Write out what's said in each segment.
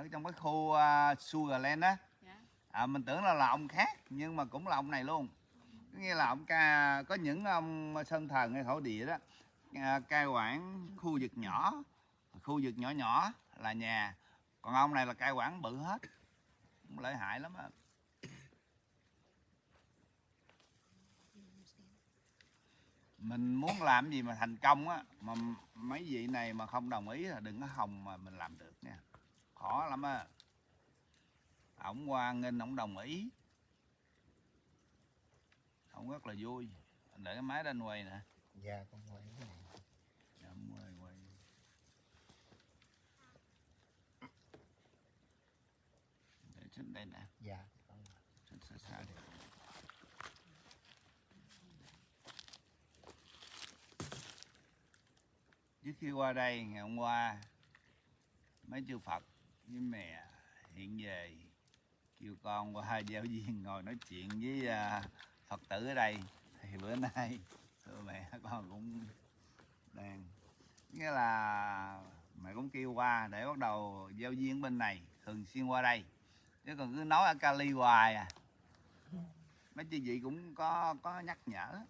ở trong cái khu uh, Sugarland á. Dạ. à, mình tưởng là là ông khác nhưng mà cũng là ông này luôn. Có nghĩa là ông ca có những ông sơn thần hay thổ địa đó à, cai quản khu vực nhỏ khu vực nhỏ nhỏ là nhà. Còn ông này là cai quản bự hết. Cũng lợi hại lắm á. Mình muốn làm gì mà thành công á mà mấy vị này mà không đồng ý là đừng có hòng mà mình làm được nha khó lắm á. Ổng qua nghênh ổng đồng ý. Ổng rất là vui. Để cái máy lên quay nè. Dạ con quay cái này. Dạ, quay quay. Để trên đây nè. Dạ con xa xa đi. Trước khi qua đây ngày hôm qua mấy chư Phật với mẹ hiện về kêu con qua giao viên ngồi nói chuyện với à, Phật tử ở đây. Thì bữa nay thưa mẹ con cũng đang nghĩa là mẹ cũng kêu qua để bắt đầu giao viên bên này thường xuyên qua đây. Chứ còn cứ nói ở Cali hoài à. Mấy chị vị cũng có có nhắc nhở.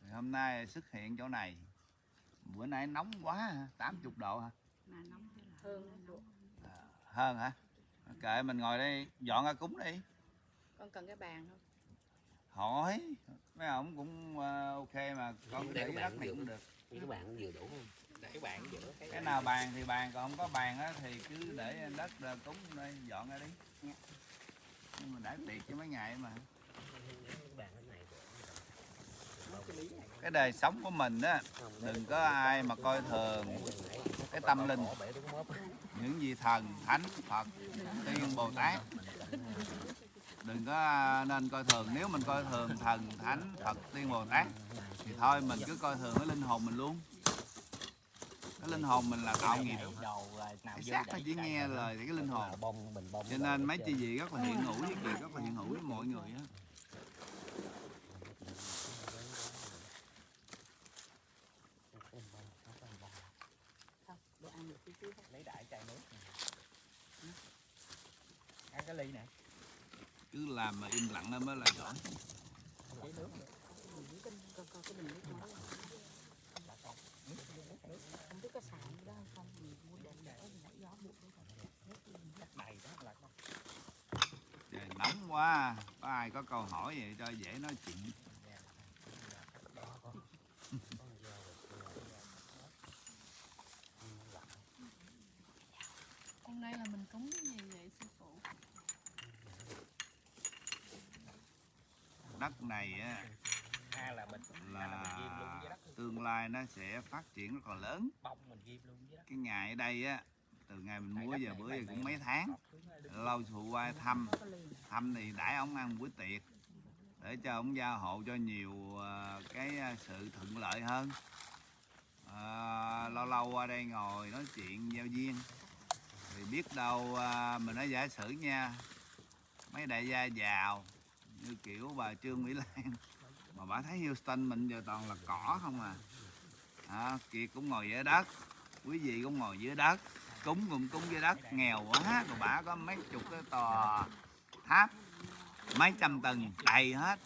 Thì hôm nay xuất hiện chỗ này. Bữa nay nóng quá hả? 80 độ hả? Mà nóng chứ là hơn độ hơn hả? Kệ mình ngồi đây dọn ra cúng đi. Con cần cái bàn không? Hỏi. Mấy ông cũng ờ, ok mà con để cái cái bàn đất này cũng được. Như các bạn vừa đủ không? Để cái bạn giữa cái cái nào bàn thì bàn còn không có bàn á thì cứ để đất ra cúng đây dọn ra đi. Dạ. nhưng mà đã tiệc cho mấy ngày mà. Cái bàn cái này cái đời sống của mình á đừng có ai mà coi thường cái tâm linh những vị thần thánh phật tiên bồ tát. Đừng có nên coi thường. Nếu mình coi thường thần thánh phật tiên bồ tát thì thôi mình cứ coi thường cái linh hồn mình luôn. Cái linh hồn mình là tạo nghiệp. Cái xác nó chỉ nghe lời thì cái linh hồn. Cho nên mấy chị gì rất là hiện hữu với kỳ rất là hiện hữu với mọi người á đồ ăn được tí tí lấy đại chai nước ăn cái ly nè. Cứ làm mà im lặng nó mới là giỏi. Không biết có đó không mình mua để gió buộc trời nóng quá, có ai có câu hỏi vậy cho dễ nói chuyện hôm nay là mình cúng cái gì vậy sư phụ đất này á a là mình a là mình ghim luôn là với đất tương lai nó sẽ phát triển rất là lớn. Bông mình ghim luôn với đất. Cái ngày ở đây á từ ngày mình mua giờ bữa giờ cũng mấy tháng lâu phụ qua thăm. Thăm thì đãi ông ăn buổi tiệc để cho ông gia hộ cho nhiều ờ, cái ờ, sự thuận lợi hơn. Ờ, lâu lâu qua đây ngồi nói chuyện giao duyên. Thì biết đâu mình nói giả sử nha mấy đại gia giàu như kiểu bà trương mỹ lan. Mà bà thấy houston mình giờ toàn là cỏ không à. À, kiệt cũng ngồi dưới đất quý vị cũng ngồi dưới đất cúng cũng cúng dưới đất. Nghèo quá rồi bà có mấy chục cái tòa tháp mấy trăm tầng đầy hết.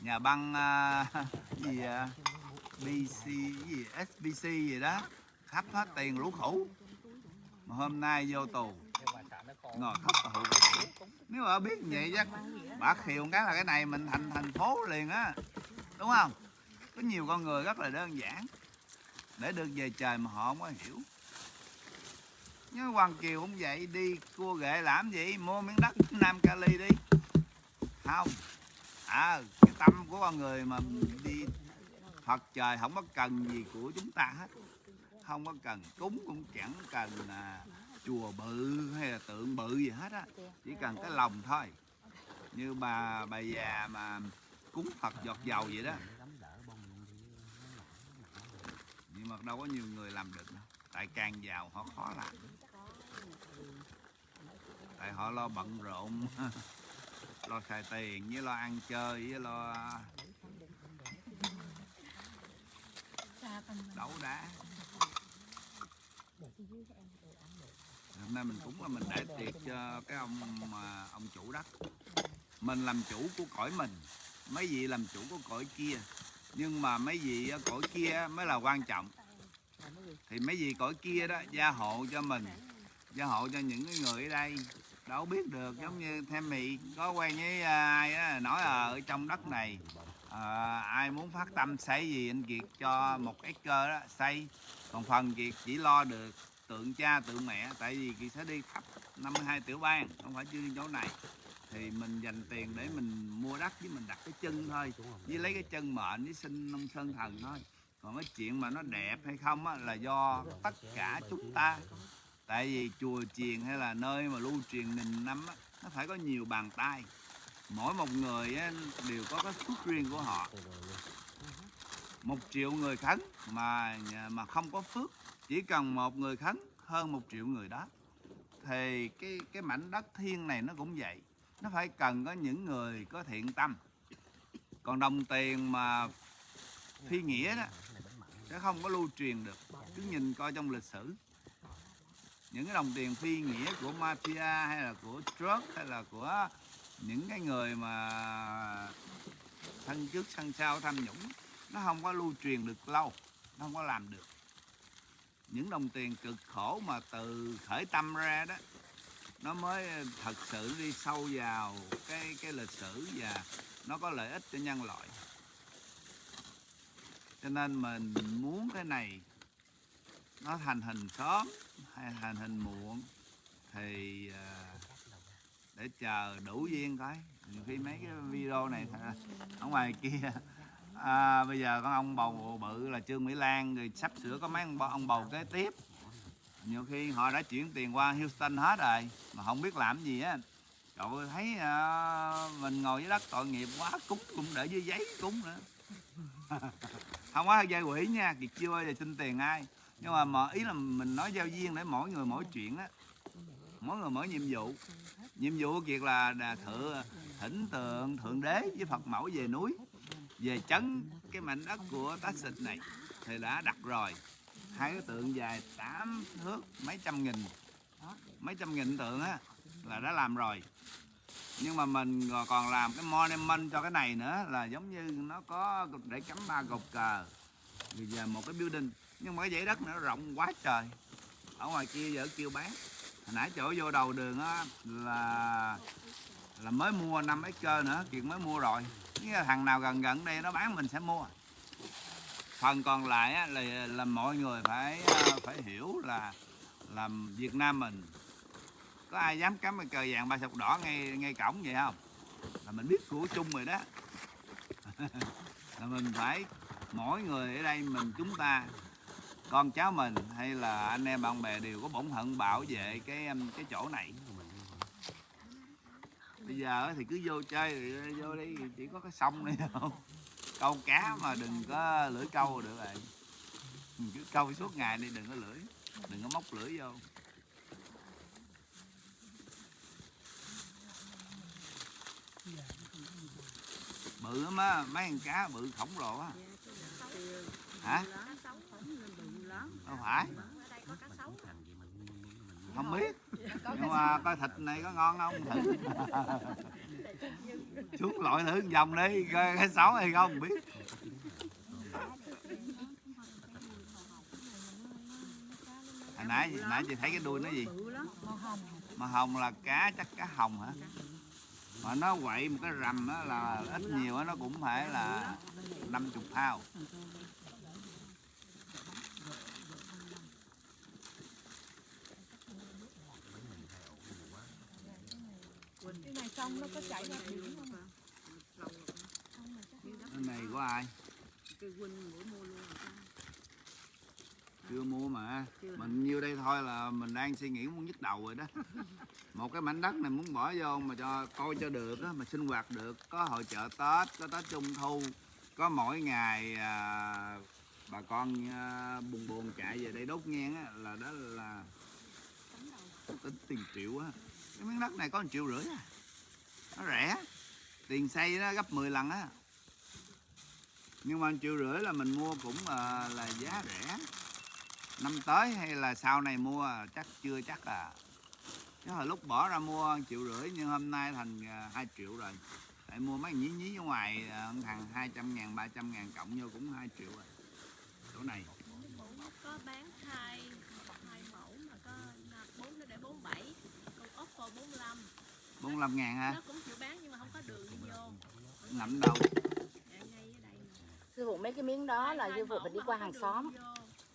Nhà băng uh, gì à? uh, BC gì? SBC gì đó. Khắp hết tiền lũ khủ mà hôm nay vô tù nhưng mà sợ nó khô ngồi khóc tù nếu mà biết vậy chắc bà khiều cái là cái này mình thành thành phố liền á. Đúng không? Có nhiều con người rất là đơn giản. Để được về trời mà họ không có hiểu. Nhớ Hoàng Kiều cũng vậy đi cua ghệ làm gì? Mua miếng đất Nam Cali đi. Không. À cái tâm của con người mà đi Phật trời không có cần gì của chúng ta hết. Không có cần. Cúng cũng chẳng cần à, chùa bự hay là tượng bự gì hết á chỉ cần cái lòng thôi. Như bà bà già mà cúng Phật giọt dầu vậy đó. Nhưng mà đâu có nhiều người làm được đâu tại càng giàu họ khó làm. Tại họ lo bận rộn lo xài tiền với lo ăn chơi với lo đấu đá hôm nay mình cũng là mình để tiệc cho cái ông mà ông chủ đất mình làm chủ của cõi mình. Mấy vị làm chủ của cõi kia. Nhưng mà mấy vị cõi kia mới là quan trọng. Thì mấy vị cõi kia đó gia hộ cho mình. Gia hộ cho những cái người ở đây. Đâu biết được giống như thêm mị có quen với à, ai đó, nói ở trong đất này à, ai muốn phát tâm xây gì anh Kiệt cho một acre đó xây. Còn phần Kiệt chỉ lo được tượng cha tượng mẹ tại vì Kiệt sẽ đi khắp 52 tiểu bang không phải chưa đi chỗ này. Thì mình dành tiền để mình mua đất với mình đặt cái chân thôi với lấy cái chân mệnh với sinh nông sơn thần thôi. Còn cái chuyện mà nó đẹp hay không á, là do tất cả chúng ta. Tại vì chùa chiền hay là nơi mà lưu truyền nghìn năm á, nó phải có nhiều bàn tay. Mỗi một người á, đều có cái phước riêng của họ một triệu người khấn mà mà không có phước, chỉ cần một người khấn hơn một triệu người đó. Thì cái cái mảnh đất thiên này nó cũng vậy, nó phải cần có những người có thiện tâm. Còn đồng tiền mà phi nghĩa đó, sẽ không có lưu truyền được. Cứ nhìn coi trong lịch sử. Những cái đồng tiền phi nghĩa của mafia hay là của drug hay là của những cái người mà thân trước, thân sau, tham nhũng nó không có lưu truyền được lâu, nó không có làm được. Những đồng tiền cực khổ mà từ khởi tâm ra đó, nó mới thật sự đi sâu vào cái cái lịch sử và nó có lợi ích cho nhân loại. Cho nên mình muốn cái này nó thành hình sớm hay thành hình muộn thì à, để chờ đủ duyên coi. Nhiều khi mấy cái video này ở ngoài kia à, bây giờ con ông bầu bự là trương mỹ lan rồi sắp sửa có mấy ông, bầu, ông bầu kế tiếp. Nhiều khi họ đã chuyển tiền qua houston hết rồi mà không biết làm gì á cậu thấy à, mình ngồi dưới đất tội nghiệp quá cúng cũng để dưới giấy cúng nữa. Không có dây quỷ nha kiệt chưa bao giờ xin tiền ai? Nhưng mà, mà ý là mình nói giao duyên để mỗi người mỗi chuyện á. Mỗi người mỗi nhiệm vụ. Nhiệm vụ của kiệt là đà thỉnh tượng thượng đế với phật mẫu về núi về chấn cái mảnh đất của tá xịt này, thì đã đặt rồi. Hai cái tượng dài 8 thước, mấy trăm nghìn. Mấy trăm nghìn tượng á, là đã làm rồi. Nhưng mà mình còn làm cái monument cho cái này nữa, là giống như nó có để cắm ba cột cờ. Bây giờ một cái building. Nhưng mà cái dãy đất nó rộng quá trời. Ở ngoài kia giờ kêu bán. Hồi nãy chỗ vô đầu đường á, là là mới mua năm mấy cơ nữa kiệt mới mua rồi thằng nào gần gần đây nó bán mình sẽ mua. Phần còn lại á, là, là mọi người phải ờ, phải hiểu là làm Việt Nam mình có ai dám cắm cái cờ vàng ba sọc đỏ ngay ngay cổng vậy không? Là mình biết của chung rồi đó. Là mình phải mỗi người ở đây mình chúng ta con cháu mình hay là anh em bạn bè đều có bổn phận bảo vệ cái cái chỗ này bây giờ thì cứ vô chơi vô đi, chỉ có cái sông này không câu cá mà đừng có lưỡi câu được rồi. Mình cứ câu suốt ngày đi, đừng có lưỡi, đừng có móc lưỡi vô. Bự lắm á, mấy con cá bự khổng lồ á. Hả? Đâu phải không biết. Nhưng mà coi thịt này có ngon không? Thử xuống lội thử một vòng đi coi cái xấu hay không biết. Hồi nãy nãy chị thấy cái đuôi nó gì? Mà hồng. Là cá chắc cá hồng hả? Mà nó quậy một cái rầm á là ít nhiều á nó cũng phải là 50 phao xong nó có chảy ra biển không à cái này của ai? Cái huynh bữa mua luôn chưa mua mà. Chưa. mình nhiêu đây thôi là mình đang suy nghĩ muốn nhức đầu rồi đó. Một cái mảnh đất này muốn bỏ vô mà cho coi cho được á mà sinh hoạt được có hội chợ tết có tết trung thu có mỗi ngày à, bà con à, buồn buồn chạy về đây đốt nhang á là đó là tính tiền triệu á. Cái miếng đất này có một triệu rưỡi à nó rẻ. Tiền xây nó gấp 10 lần á. Nhưng mà triệu rưỡi là mình mua cũng là, là giá rẻ. Năm tới hay là sau này mua chắc chưa chắc à. Chứ hồi lúc bỏ ra mua triệu rưỡi nhưng hôm nay thành ờ, 2 triệu rồi. Tại mua mấy nhí nhí ở ngoài ờ, thằng 200 ngàn 300 ngàn cộng vô cũng 2 triệu rồi. Chỗ này có bán hai hai mẫu mà có bốn nó để bốn bảy còn Oppo 45 45 ngàn ha. Nó cũng chịu bán nhưng mà không có đường đi vô. Ngậm đâu ngay ở đây nè. sư phụ mấy cái miếng đó là sư phụ phải đi qua hàng xóm.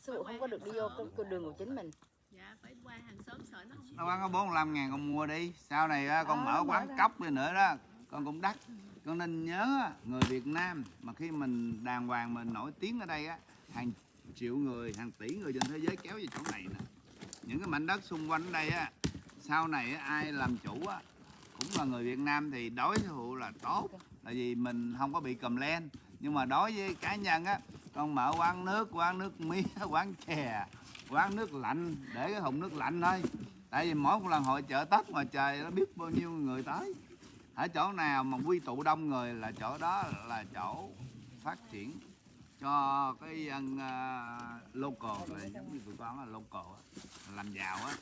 sư phụ không có được đi vô con, đường của chính mình. Dạ phải qua hàng xóm sợ nó không nó bán có 45 ngàn con mua đi. Sau này á, con mở quán cốc đi nữa đó. Con cũng đắt. Con nên nhớ á, người Việt Nam mà khi mình đàng hoàng mình nổi tiếng ở đây á hàng triệu người hàng tỷ người trên thế giới kéo về chỗ này nè. Những cái mảnh đất xung quanh ở đây á sau này ai làm chủ á cũng là người Việt Nam thì đối thủ là tốt là vì mình không có bị cầm len nhưng mà đối với cá nhân á con mở quán nước quán nước mía quán chè quán nước lạnh để cái thùng nước lạnh thôi. Tại vì mỗi một lần hội chợ tết mà trời nó biết bao nhiêu người tới. Ở chỗ nào mà quy tụ đông người là chỗ đó là chỗ phát triển cho cái dân uh, local là giống như tụi con là local làm giàu á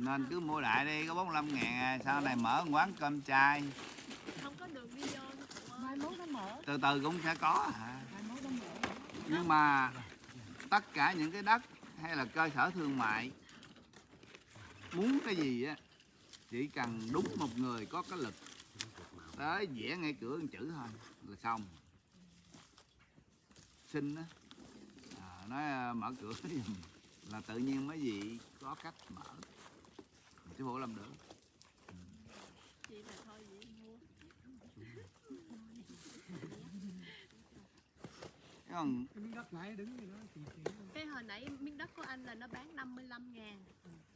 nên cứ mua đại đi có 45 ngàn à, sau này mở quán cơm chay. Không có đường đi vô mai mốt nó mở. Từ từ cũng sẽ có à. mai mốt nó mở. Nhưng mà tất cả những cái đất hay là cơ sở thương mại muốn cái gì á chỉ cần đúng một người có cái lực tới vẽ ngay cửa một chữ thôi là xong. Xin á à, nói à, mở cửa giùm là tự nhiên mấy gì có cách mở chứ bộ làm được. Chị là thôi vậy mua chứ còn cái miếng đất nãy đứng thì thì cái hồi nãy miếng đất của anh là nó bán 55 ngàn.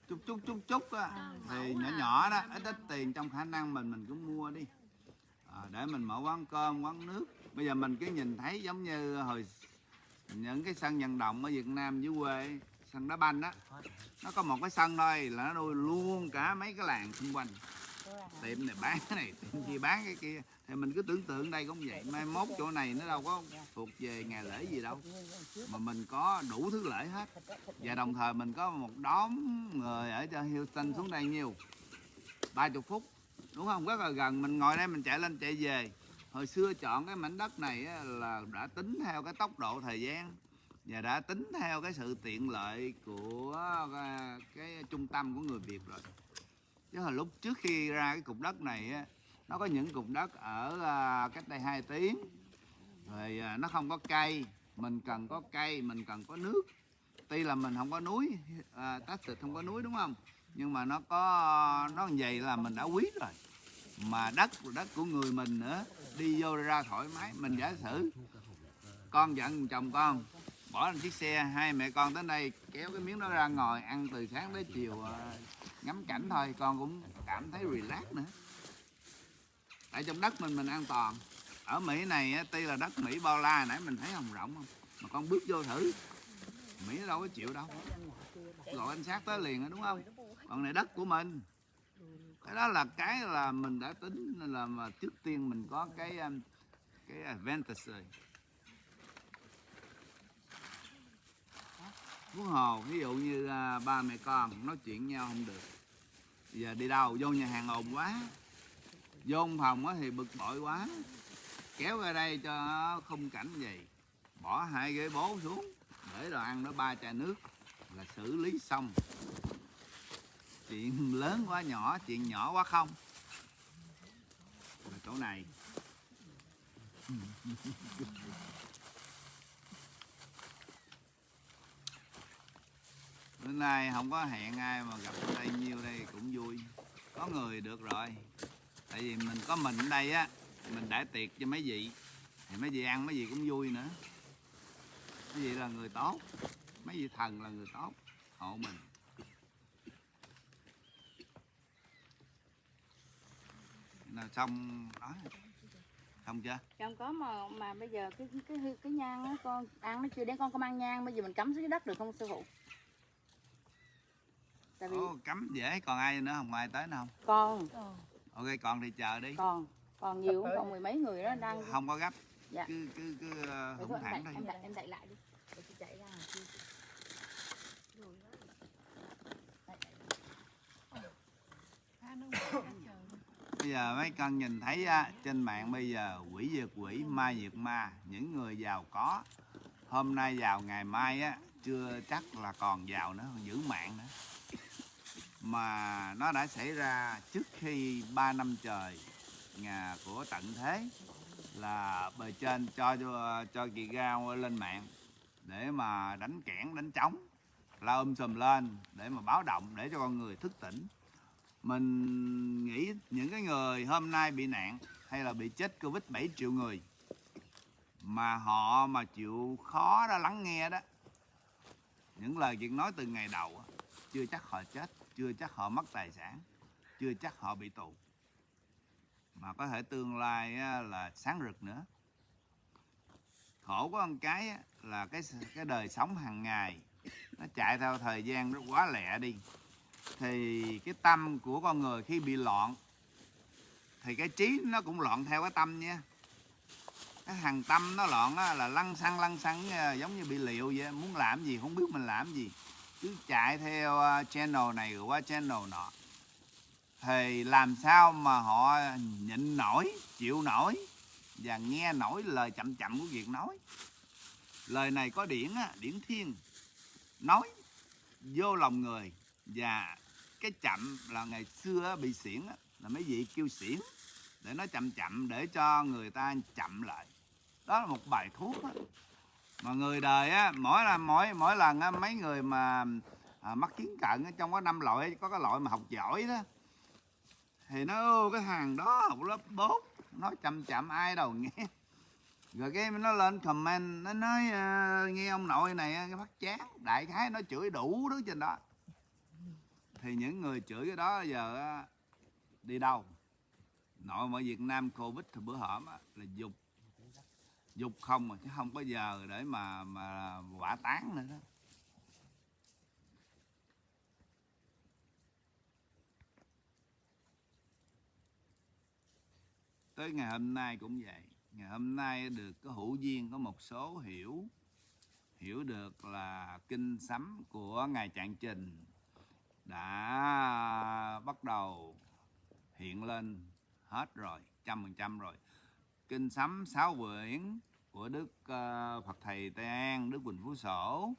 chút chút chút chút á. Thì nhỏ là nhỏ đó 55. ít ít tiền trong khả năng mình mình cũng mua đi. À, để mình mở quán cơm quán nước. Bây giờ mình cứ nhìn thấy giống như hồi những cái sân vận động ở Việt Nam dưới quê sân đá banh á. Nó có một cái sân thôi là nó nuôi luôn cả mấy cái làng xung quanh. Tiệm này bán cái này, tiệm kia bán cái kia. Thì mình cứ tưởng tượng đây cũng vậy. Mai mốt chỗ này nó đâu có thuộc về ngày lễ gì đâu. Mà mình có đủ thứ lễ hết. Và đồng thời mình có một đóm người ở cho Houston xuống đây nhiều. Ba chục phút, đúng không? Rất là gần. Mình ngồi đây mình chạy lên chạy về. Hồi xưa chọn cái mảnh đất này là đã tính theo cái tốc độ thời gian và đã tính theo cái sự tiện lợi của cái, cái trung tâm của người Việt rồi. Chứ hồi lúc trước khi ra cái cục đất này á, nó có những cục đất ở à, cách đây 2 tiếng. Rồi à, nó không có cây mình cần có cây mình cần có nước. Tuy là mình không có núi à, Texas không có núi đúng không? Nhưng mà nó có nó như vậy là mình đã quý rồi. Mà đất đất của người mình nữa đi vô ra thoải mái mình giả sử con giận chồng con bỏ lên chiếc xe, hai mẹ con tới đây kéo cái miếng đó ra ngồi ăn từ sáng tới chiều à, ngắm cảnh thôi, con cũng cảm thấy relax nữa. Tại trong đất mình mình an toàn. Ở Mỹ này tuy là đất Mỹ bao la, nãy mình thấy hồng rộng không? Mà con bước vô thử. Mỹ đâu có chịu đâu. Gọi anh sát tới liền đúng không? Còn này đất của mình. Cái đó là cái là mình đã tính là mà trước tiên mình có cái à, cái advantage rồi. Huống hồ, ví dụ như à, ba mẹ con nói chuyện nhau không được. Giờ đi đâu? Vô nhà hàng ồn quá. Vô phòng thì bực bội quá. Kéo ra đây cho khung cảnh gì bỏ hai ghế bố xuống, để đồ ăn nó ba chai nước là xử lý xong. Chuyện lớn quá, nhỏ, chuyện nhỏ quá không. Là chỗ này. bữa nay không có hẹn ai mà gặp ở đây nhiêu đây cũng vui. Có người được rồi. Tại vì mình có mình ở đây á mình đãi tiệc cho mấy vị. Thì mấy vị ăn mấy vị cũng vui nữa. Mấy vị là người tốt. Mấy vị thần là người tốt. Hộ mình. Nào xong đó. Xong chưa? Dạ, không có mà mà bây giờ cái cái cái, cái nhang á con ăn nó chưa đến con có mang nhang bây giờ mình cắm dưới đất được không sư phụ? tại vì Ồ, cắm dễ còn ai nữa không? Ngoài tới nữa không? Con. Ờ. Ok còn thì chờ đi. Còn còn nhiều còn mười mấy người đó đang không có gấp. Dạ. cứ cứ cứ ờ, hùng thẳng thôi em đẩy, em đẩy lại đi. Để chị chạy ra. Bây giờ mấy con nhìn thấy á, trên mạng bây giờ quỷ diệt quỷ ma diệt ma những người giàu có. Hôm nay giàu ngày mai á chưa chắc là còn giàu nữa giữ mạng nữa mà nó đã xảy ra trước khi 3 năm trời nhà của tận thế là bề trên cho cho, chị Gao lên mạng để mà đánh kẽn đánh trống la um sùm lên để mà báo động để cho con người thức tỉnh. Mình nghĩ những cái người hôm nay bị nạn hay là bị chết covid 7 triệu người mà họ mà chịu khó đó lắng nghe đó những lời chuyện nói từ ngày đầu chưa chắc họ chết chưa chắc họ mất tài sản, chưa chắc họ bị tù. Mà có thể tương lai là sáng rực nữa. Khổ của con cái là cái cái đời sống hàng ngày nó chạy theo thời gian nó quá lẹ đi. Thì cái tâm của con người khi bị loạn, thì cái trí nó cũng loạn theo cái tâm nha. Cái thằng tâm nó loạn là lăn xăng lăn xăng giống như bị liệu vậy, muốn làm gì, không biết mình làm gì cứ chạy theo à, channel này rồi qua channel nọ. Thì làm sao mà họ nhịn nổi chịu nổi và nghe nổi lời chậm chậm của việc nói? Lời này có điển á, điển thiên. Nói vô lòng người và cái chậm là ngày xưa bị xiển là mấy vị kêu xiển để nó chậm chậm để cho người ta chậm lại. Đó là một bài thuốc mà người đời á mỗi là mỗi mỗi lần á, mấy người mà à, mắc kiến cận á, trong có năm loại có cái loại mà học giỏi đó thì nó "Ô, cái hàng đó học lớp 4 nó chậm chậm ai đâu nghe. Rồi cái nó lên comment nó nói uh, nghe ông nội này cái phát chán đại khái nó chửi đủ đứa trên đó. Thì những người chửi cái đó giờ uh, đi đâu? Nội ở Việt Nam Covid thì bữa hổm là dục dục không mà, chứ không có giờ để mà mà quả tán nữa đó. Tới ngày hôm nay cũng vậy. Ngày hôm nay được có hữu duyên có một số hiểu hiểu được là kinh sấm của ngài trạng trình đã bắt đầu hiện lên hết rồi, trăm phần trăm rồi kinh sấm sáu quyển của đức ờ, phật thầy tây an đức quỳnh phú sổ.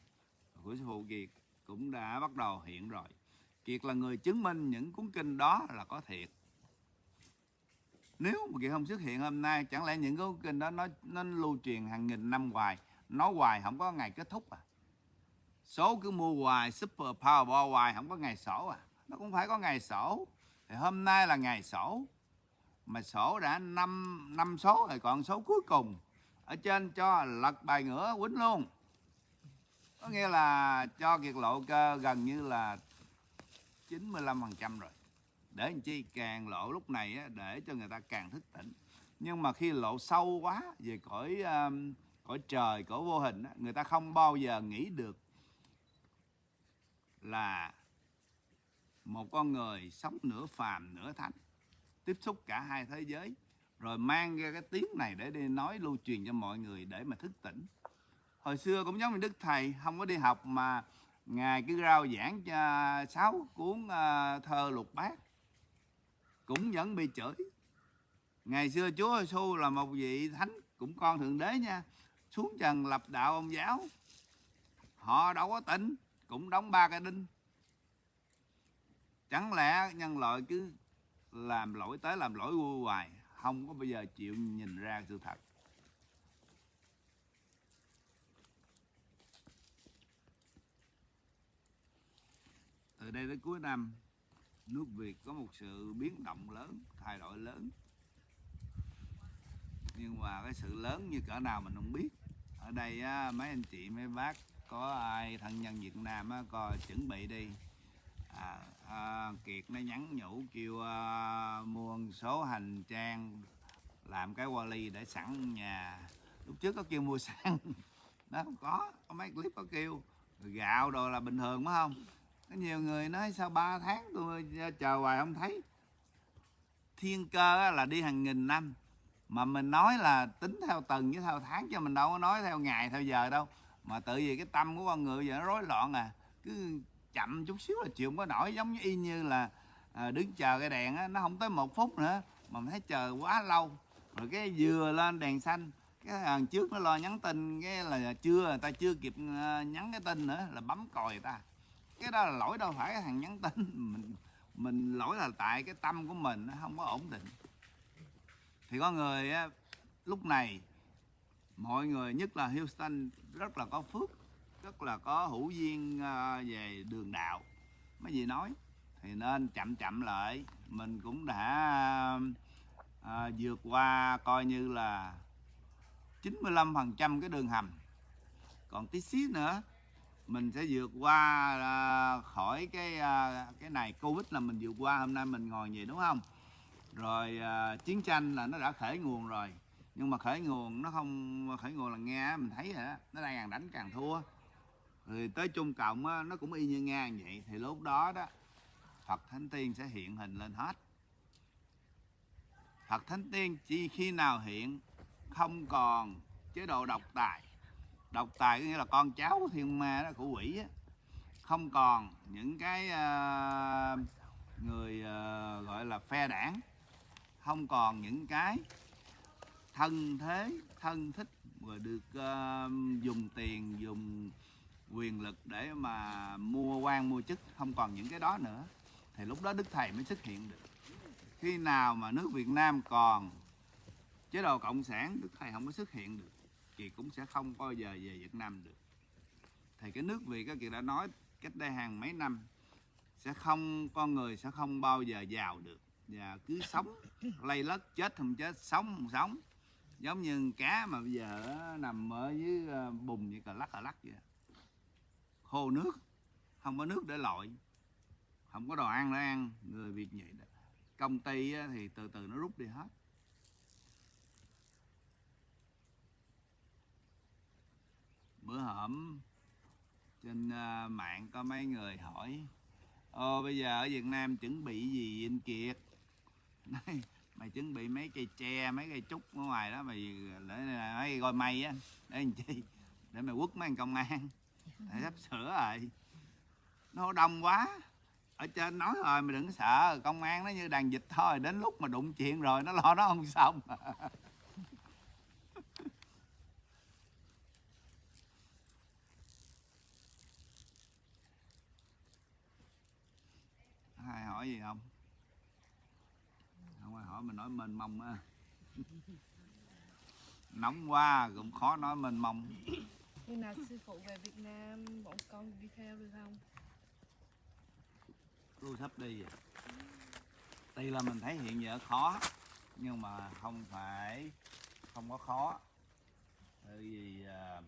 Của sư phụ kiệt cũng đã bắt đầu hiện rồi. Kiệt là người chứng minh những cuốn kinh đó là có thiệt. Nếu mà kiệt không xuất hiện hôm nay, chẳng lẽ những cuốn kinh đó nó nó lưu truyền hàng nghìn năm hoài? Nó hoài không có ngày kết thúc à. Số cứ mua hoài, super powerball hoài không có ngày sổ à. Nó cũng phải có ngày sổ. Thì hôm nay là ngày sổ mà sổ đã năm năm số rồi còn số cuối cùng ở trên cho lật bài ngửa quýnh luôn. Có nghĩa là cho kiệt lộ cơ gần như là 95% rồi. Để làm chi? Càng lộ lúc này á, để cho người ta càng thức tỉnh. Nhưng mà khi lộ sâu quá về cõi um, cõi trời cõi vô hình á, người ta không bao giờ nghĩ được là một con người sống nửa phàm nửa thánh tiếp xúc cả hai thế giới rồi mang ra cái tiếng này để đi nói lưu truyền cho mọi người để mà thức tỉnh. Hồi xưa cũng giống như đức thầy không có đi học mà ngài cứ rao giảng cho sáu cuốn ờ, thơ lục bát cũng vẫn bị chửi. Ngày xưa chúa giêsu là một vị thánh cũng con thượng đế nha xuống trần lập đạo ông giáo. Họ đâu có tỉnh, cũng đóng ba cái đinh. Chẳng lẽ nhân loại cứ làm lỗi tới làm lỗi vui hoài không có bao giờ chịu nhìn ra sự thật. Từ đây đến cuối năm nước Việt có một sự biến động lớn thay đổi lớn. Nhưng mà cái sự lớn như cỡ nào mình không biết. Ở đây á, mấy anh chị mấy bác có ai thân nhân Việt Nam á, coi chuẩn bị đi à, à, Kiệt nó nhắn nhủ kêu à, mua một số hành trang làm cái vali để sẵn nhà. Lúc trước có kêu mua sẵn nó không có có mấy clip có kêu. Gạo đồ là bình thường phải không? Có nhiều người nói sao 3 tháng tôi chờ hoài không thấy. Thiên cơ là đi hàng nghìn năm mà mình nói là tính theo tuần với theo tháng chứ mình đâu có nói theo ngày theo giờ đâu. Mà tự vì cái tâm của con người giờ nó rối loạn à. Cứ chậm chút xíu là chịu không có nổi. Giống như y như là à, đứng chờ cái đèn á, nó không tới một phút nữa mà mình thấy chờ quá lâu. Rồi cái vừa lên đèn xanh cái thằng trước nó lo nhắn tin cái là chưa người ta chưa kịp à, nhắn cái tin nữa là bấm còi người ta. Cái đó là lỗi đâu phải cái thằng nhắn tin mình mình lỗi là tại cái tâm của mình nó không có ổn định. Thì có người á, lúc này mọi người nhất là Houston rất là có phước rất là có hữu duyên à, về đường đạo. Mấy gì nói thì nên chậm chậm lại. Mình cũng đã à, vượt qua coi như là 95% cái đường hầm. Còn tí xíu nữa mình sẽ vượt qua à, khỏi cái à, cái này. Covid là mình vượt qua hôm nay mình ngồi vậy đúng không? Rồi à, chiến tranh là nó đã khởi nguồn rồi. Nhưng mà khởi nguồn nó không khởi nguồn là nghe mình thấy rồi đó nó đang càng đánh càng thua thì tới chung cộng á, nó cũng y như nga vậy. Thì lúc đó đó phật thánh tiên sẽ hiện hình lên hết. Phật thánh tiên chỉ khi nào hiện không còn chế độ độc tài. Độc tài có nghĩa là con cháu của thiên ma đó của quỷ á. Không còn những cái uh, người uh, gọi là phe đảng. Không còn những cái thân thế thân thích. Rồi được uh, dùng tiền dùng quyền lực để mà mua quan, mua chức, không còn những cái đó nữa. Thì lúc đó đức thầy mới xuất hiện được. Khi nào mà nước việt nam còn chế độ cộng sản, đức thầy không có xuất hiện được, thì cũng sẽ không bao giờ về việt nam được. Thì cái nước việt các chị đã nói cách đây hàng mấy năm, sẽ không, con người sẽ không bao giờ giàu được. Và cứ sống lây lất, chết không chết, sống không sống. Giống như cá mà bây giờ nằm ở dưới ờ, bùn như cờ lắc cờ lắc vậy khô nước không có nước để lội không có đồ ăn để ăn người việt vậy đó. Công ty thì từ từ nó rút đi hết. Bữa hổm trên ờ, mạng có mấy người hỏi ô bây giờ ở việt nam chuẩn bị gì anh kiệt? Nói, mày chuẩn bị mấy cây tre mấy cây trúc ở ngoài đó mày để mấy cây mây á để làm chi? Để mày quất mấy công an. Tại sắp sửa rồi. Nó đông quá. Ở trên nói rồi mày đừng sợ. Công an nó như đàn dịch thôi. Đến lúc mà đụng chuyện rồi, nó lo nó không xong. Ai hỏi gì không? Không ai hỏi mình nói mênh mông á. Nóng quá, cũng khó nói mênh mông. Khi nào sư phụ về Việt Nam, bọn con đi theo được không? tôi sắp đi rồi. Tuy là mình thấy hiện giờ khó, nhưng mà không phải, không có khó. Bởi vì à,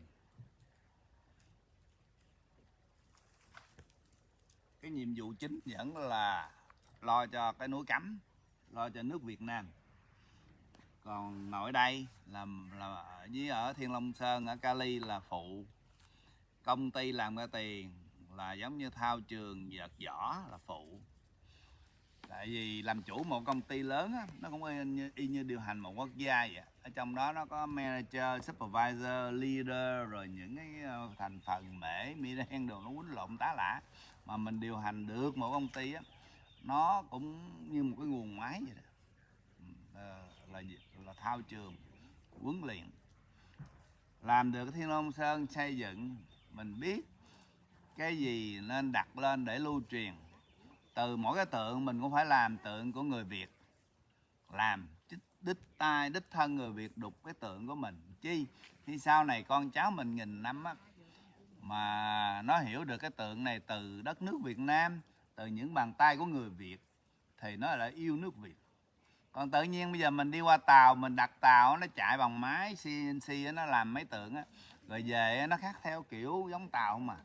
cái nhiệm vụ chính vẫn là lo cho cái núi cấm, lo cho nước Việt Nam còn nội đây là là ở với ở Thiên Long Sơn ở Cali là phụ. Công ty làm ra tiền là giống như thao trường vợt vỏ là phụ. Tại vì làm chủ một công ty lớn á, nó cũng y như, y như điều hành một quốc gia vậy. Ở trong đó nó có manager supervisor leader rồi những cái ờ, thành phần mễ mi đen đồ nó quýnh lộn tá lả mà mình điều hành được một công ty á nó cũng như một cái nguồn máy vậy đó. Ờ, là, là là thao trường. Huấn luyện. Làm được cái thiên long sơn xây dựng. Mình biết cái gì nên đặt lên để lưu truyền. Từ mỗi cái tượng mình cũng phải làm tượng của người việt. Làm đích, đích tai đích thân người việt đục cái tượng của mình. Chi? Khi sau này con cháu mình nghìn năm á mà nó hiểu được cái tượng này từ đất nước việt nam từ những bàn tay của người việt thì nó là yêu nước việt còn tự nhiên bây giờ mình đi qua tàu mình đặt tàu nó chạy bằng máy CNC nó làm máy tượng á. Rồi về nó khác theo kiểu giống tàu mà.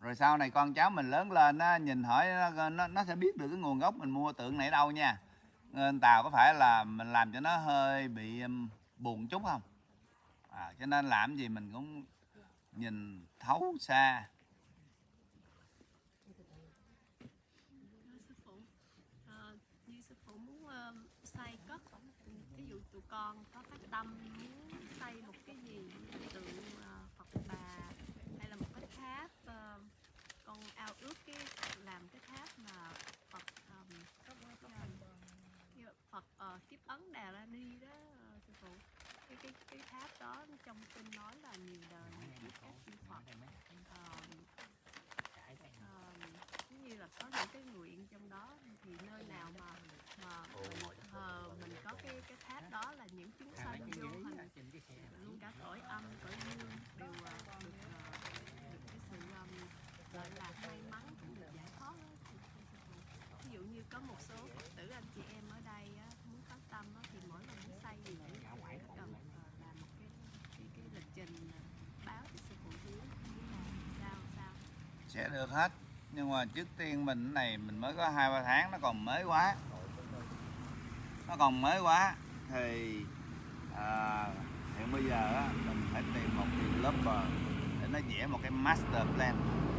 Rồi sau này con cháu mình lớn lên á nhìn hỏi nó, nó, nó sẽ biết được cái nguồn gốc mình mua tượng này đâu nha. Nên tàu có phải là mình làm cho nó hơi bị um, buồn chút không? À, cho nên làm gì mình cũng nhìn thấu xa Thưa sư phụ ờ, như sư phụ muốn ờ, xây cất ví dụ tụi con có phát tâm muốn xây một cái gì tượng ờ, Phật bà hay là một cái tháp ờ, con ao ước cái làm cái tháp mà Phật như Phật vấn đề là đi đó ờ, sư phụ. Cái cái cái tháp đó trong kinh nói là nhiều đời kiếp các chư Phật. Ờ, ờ, giống như là có những cái nguyện trong đó thì nơi nào mà mà mình thờ mình có cái cái tháp đó là những chúng sanh vô hình luôn cả cõi âm cõi dương đều ờ, được ờ, được cái sự um, gọi là may mắn cũng được giải thoát. Ví dụ như có một số phật tử anh chị em ở đây á, muốn phát tâm á, thì mỗi lần muốn xây gì cũng phải cần ờ, làm một cái cái, cái lịch trình ờ, báo cho sư phụ biết sao sao? Sẽ được hết. Nhưng mà trước tiên mình cái này mình mới có hai ba tháng nó còn mới quá nó còn mới quá. Thì à, hiện bây giờ á, mình phải tìm một developer để nó vẽ một cái master plan.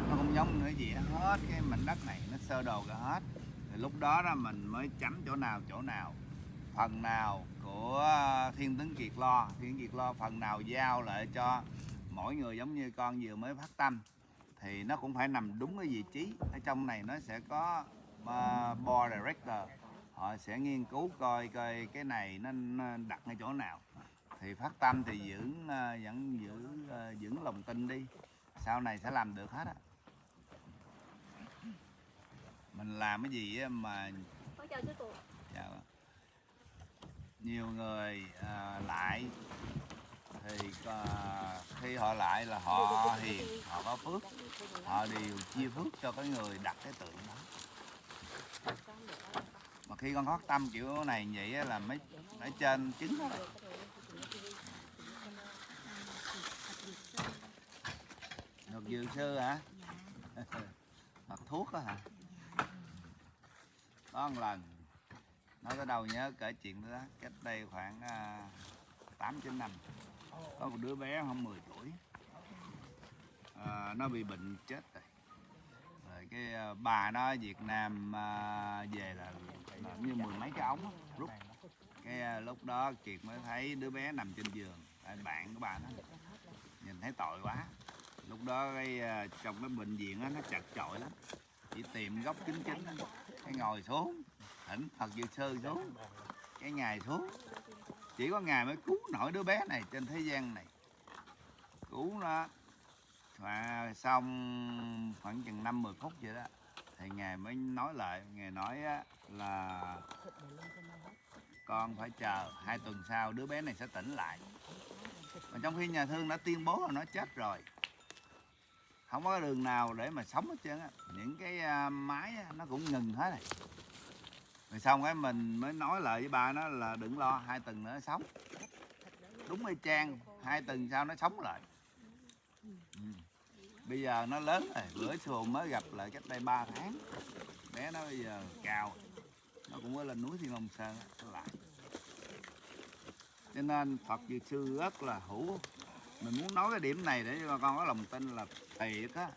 Nó cũng giống nữa vẽ hết cái mảnh đất này nó sơ đồ cả hết. Thì lúc đó đó mình mới chấm chỗ nào chỗ nào. Phần nào của thiên tướng kiệt lo thiên kiệt lo phần nào giao lại cho mỗi người giống như con vừa mới phát tâm. Thì nó cũng phải nằm đúng cái vị trí. Ở trong này nó sẽ có uh, board director họ sẽ nghiên cứu coi coi cái này nó, nó đặt ngay chỗ nào. Thì phát tâm thì giữ uh, vẫn giữ uh, giữ lòng tin đi. Sau này sẽ làm được hết á. Mình làm cái gì mà chào dạ, nhiều người à, lại thì à, khi họ lại là họ hiền họ có phước. Họ đều chia phước cho cái người đặt cái tượng đó khi con hót tâm kiểu này vậy là mấy ở trên trứng đó ngọc dược sư hả? Hoặc thuốc đó hả? Có một lần nói tới đâu nhớ kể chuyện đó cách đây khoảng à, tám chín năm. Có một đứa bé không 10 tuổi à, nó bị bệnh chết rồi. Rồi cái à, bà nó Việt Nam à, về là như mười mấy cái ống rút cái à, lúc đó Kiệt mới thấy đứa bé nằm trên giường tại bạn của bà nó nhìn thấy tội quá. Lúc đó cái à, trong cái bệnh viện á, nó chật chội lắm chỉ tìm góc chính chính cái ngồi xuống thỉnh Phật Dược Sư xuống cái ngày xuống. Chỉ có ngài mới cứu nổi đứa bé này trên thế gian này. Cứu nó và xong khoảng chừng năm 10 phút vậy đó thì ngài mới nói lại ngài nói á, là con phải chờ hai tuần sau đứa bé này sẽ tỉnh lại. Mà trong khi nhà thương đã tuyên bố là nó chết rồi không có đường nào để mà sống hết trơn á. Những cái à, máy á, nó cũng ngừng hết rồi. Rồi xong cái mình mới nói lại với ba nó là đừng lo hai tuần nữa nó sống. Đúng y chang hai tuần sau nó sống lại. Ừ bây giờ nó lớn rồi bữa xuồng mới gặp lại cách đây 3 tháng. Bé nó bây giờ cao nó cũng mới lên núi thiên long sơn nó lại. Cho nên phật dược sư rất là hữu. Mình muốn nói cái điểm này để cho bà con có lòng tin là thiệt á.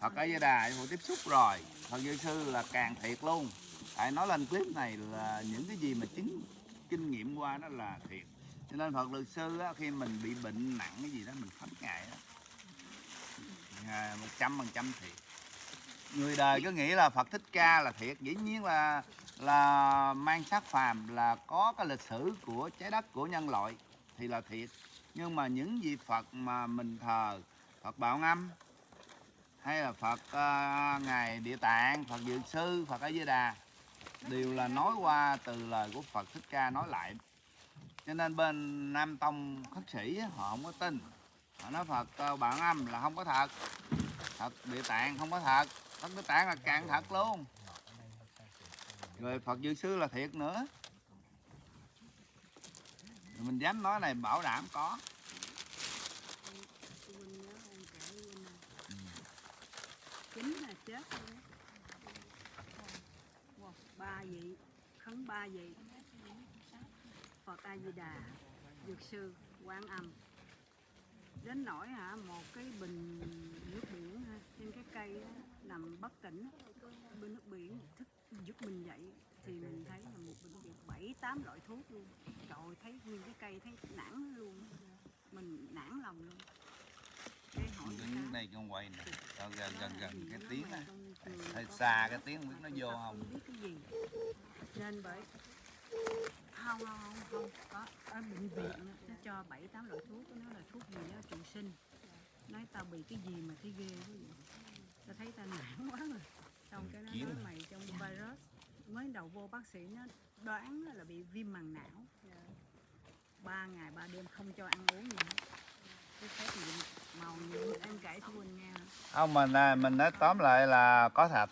Phật a di đà hồi tiếp xúc rồi phật dược sư là càng thiệt luôn. Tại nói lên clip này là những cái gì mà chứng kinh nghiệm qua đó là thiệt. Cho nên phật luật sư á, khi mình bị bệnh nặng cái gì đó mình khấn ngại á một trăm phần trăm thiệt. Người đời cứ nghĩ là phật thích ca là thiệt. Dĩ nhiên là là mang sát phàm là có cái lịch sử của trái đất của nhân loại thì là thiệt. Nhưng mà những vị phật mà mình thờ phật bảo ngâm, hay là phật uh, ngài địa tạng phật dược sư phật a di đà đều là nói qua từ lời của phật thích ca nói lại. Cho nên bên nam tông khất sĩ họ không có tin họ nói phật bạn âm là không có thật. Thật địa tạng không có thật. Đất địa tạng là càng thật luôn. Rồi phật dược sư là thiệt nữa. Rồi mình dám nói này, bảo đảm có. Chính là chết luôn ba vị, khấn ba vị. Phật A Di Đà, Dược sư, Quán Âm đến nỗi hả một cái bình nước biển ha, trên cái cây á, nằm bất tỉnh bên nước biển thức giúp mình dậy thì mình thấy là một bệnh viện bảy tám loại thuốc luôn. Trời thấy nguyên cái cây thấy nản luôn mình nản lòng luôn. Cái hỏi đứng đây con quay nè Cho gần gần gần cái tiếng á. hơi xa cái tiếng không biết nó vô không. không biết cái gì. Nên bởi không không không không. Có ở bệnh viện nó cho bảy tám loại thuốc. Nó là thuốc gì đó trụ sinh. Nói tao bị cái gì mà thấy ghê quá vậy? Tao thấy tao nản quá rồi xong cái nó nói mày trong virus. Mới đầu vô bác sĩ nó đoán là bị viêm màng não. Ba ngày ba đêm không cho ăn uống gì hết không mình à, mình nói tóm lại là có thật.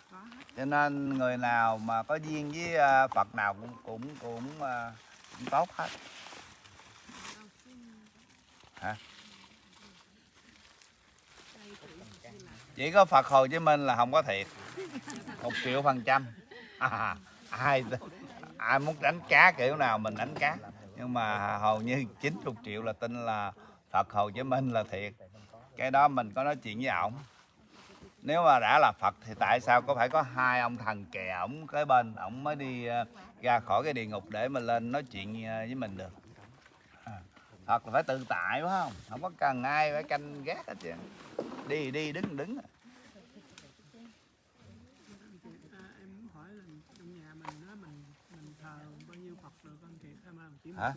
Cho nên người nào mà có duyên với à, Phật nào cũng cũng cũng, à, cũng tốt hết. Hả? chỉ có Phật Hồ Chí Minh là không có thiệt. Một triệu phần trăm. À, ai ai muốn đánh cá kiểu nào mình đánh cá. Nhưng mà hầu như 90 triệu là tin là Phật Hồ Chí Minh là thiệt. Cái đó mình có nói chuyện với ổng. Nếu mà đã là Phật thì tại sao có phải có hai ông thần kè ổng kế bên? Ổng mới đi ờ, ra khỏi cái địa ngục để mà lên nói chuyện ờ, với mình được. À, Phật là phải tự tại phải không? Không có cần ai phải canh gác hết trơn. Đi đi đứng đứng. Hả?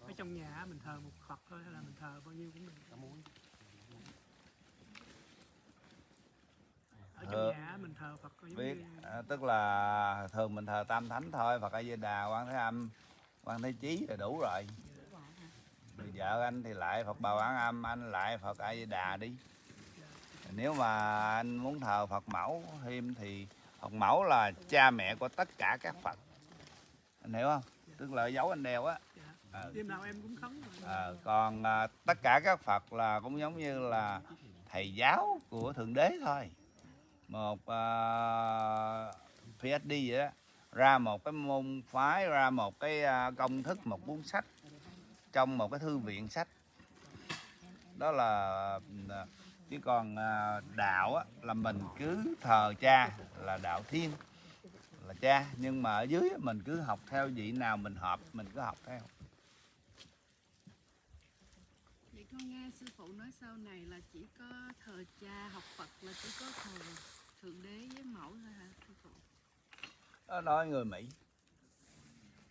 ở trong nhà mình thờ một Phật thôi hay là mình thờ bao nhiêu cũng được. Ở trong nhà mình thờ Phật giống biết. như à, tức là thường mình thờ tam thánh thôi Phật A Di Đà Quan Thế Âm Quan Thế Chí là đủ rồi. Rồi vợ anh thì lại Phật Bà Quán Âm anh lại Phật A Di Đà đi. Nếu mà anh muốn thờ Phật mẫu thêm thì Phật mẫu là cha mẹ của tất cả các Phật. Anh hiểu không? Tức là dấu anh đeo á Ờ. đêm nào em cũng khấn Ờ, còn à, tất cả các Phật là cũng giống như là thầy giáo của thượng đế thôi. Một uh, PhD vậy đó ra một cái môn phái ra một cái à, công thức một cuốn sách trong một cái thư viện sách. Đó là à, chứ còn à, đạo á, là mình cứ thờ cha là đạo thiên là cha. Nhưng mà ở dưới mình cứ học theo vị nào mình hợp mình cứ học theo Vậy con nghe sư phụ nói sau này là chỉ có thờ cha học Phật là chỉ có thờ thượng đế với mẫu thôi hả sư phụ? đó nói người Mỹ.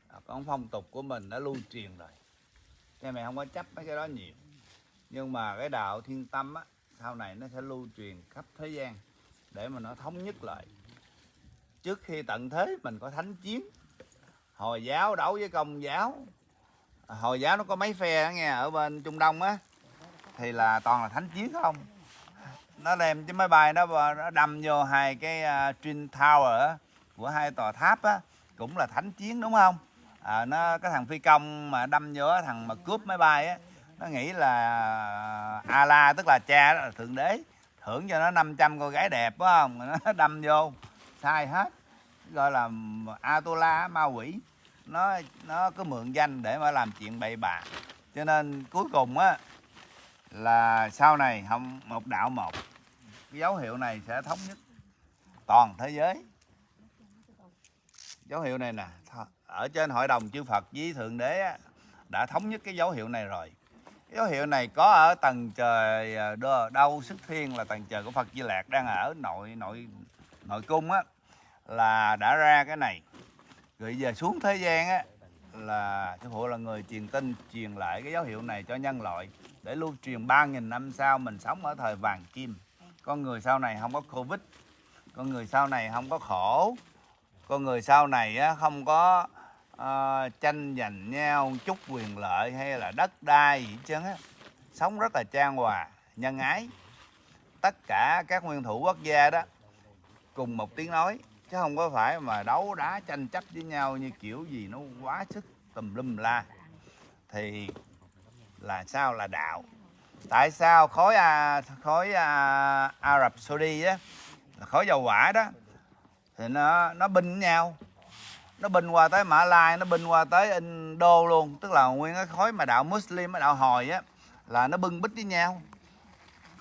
À, còn phong tục của mình đã lưu truyền rồi. Cha mẹ không có chấp mấy cái đó nhiều. Nhưng mà cái đạo thiên tâm á sau này nó sẽ lưu truyền khắp thế gian để mà nó thống nhất lại. Trước khi tận thế mình có thánh chiến hồi giáo đấu với công giáo. À, hồi giáo nó có mấy phe đó nghe ở bên trung đông á thì là toàn là thánh chiến không? Nó đem cái máy bay nó nó đâm vô hai cái uh, twin tower của hai tòa tháp á cũng là thánh chiến đúng không? À, nó cái thằng phi công mà đâm vô thằng mà cướp máy bay á nó nghĩ là à, ala tức là cha đó là thượng đế thưởng cho nó 500 cô gái đẹp phải không? Nó đâm vô sai hết gọi là Atola ma quỷ. Nó nó cứ mượn danh để mà làm chuyện bậy bạ. Cho nên cuối cùng á là sau này không một đạo một cái dấu hiệu này sẽ thống nhất toàn thế giới. Dấu hiệu này nè ở trên hội đồng chư Phật với thượng đế á, đã thống nhất cái dấu hiệu này rồi. Cái dấu hiệu này có ở tầng trời à, đâu sức thiên là tầng trời của Phật Di Lạc đang ở nội nội nội cung á là đã ra cái này. Rồi giờ xuống thế gian á là sư phụ là người truyền tin truyền lại cái dấu hiệu này cho nhân loại để lưu truyền 3.000 năm sau mình sống ở thời vàng kim con người sau này không có covid. Con người sau này không có khổ. Con người sau này không có uh, tranh giành nhau chút quyền lợi hay là đất đai gì chứ, sống rất là trang hòa nhân ái. Tất cả các nguyên thủ quốc gia đó cùng một tiếng nói chứ không có phải mà đấu đá tranh chấp với nhau như kiểu gì nó quá sức tùm lum la. Thì là sao? Là đạo. Tại sao khối à, khối à, Ả Rập Saudi á là khối dầu hỏa đó thì nó nó binh nhau. Nó binh qua tới Mã Lai nó binh qua tới Indo luôn. Tức là nguyên cái khối mà đạo Muslim đạo hồi á là nó bưng bít với nhau.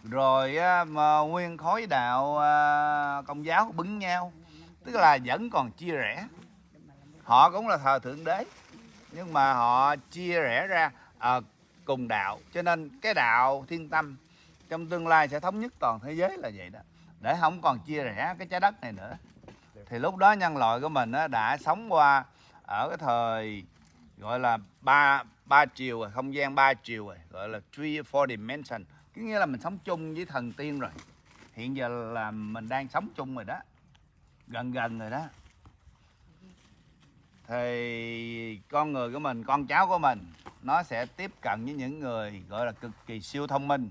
Rồi á, mà nguyên khối đạo à, công giáo bứng nhau. Tức là vẫn còn chia rẽ. Họ cũng là thờ thượng đế nhưng mà họ chia rẽ ra. À, cùng đạo. Cho nên cái đạo thiên tâm trong tương lai sẽ thống nhất toàn thế giới là vậy đó. Để không còn chia rẽ cái trái đất này nữa. Thì lúc đó nhân loại của mình đã sống qua ở cái thời gọi là ba ba chiều rồi, không gian ba chiều rồi, gọi là three, four dimension. Có nghĩa là mình sống chung với thần tiên rồi. Hiện giờ là mình đang sống chung rồi đó. Gần gần rồi đó thì con người của mình con cháu của mình nó sẽ tiếp cận với những người gọi là cực kỳ siêu thông minh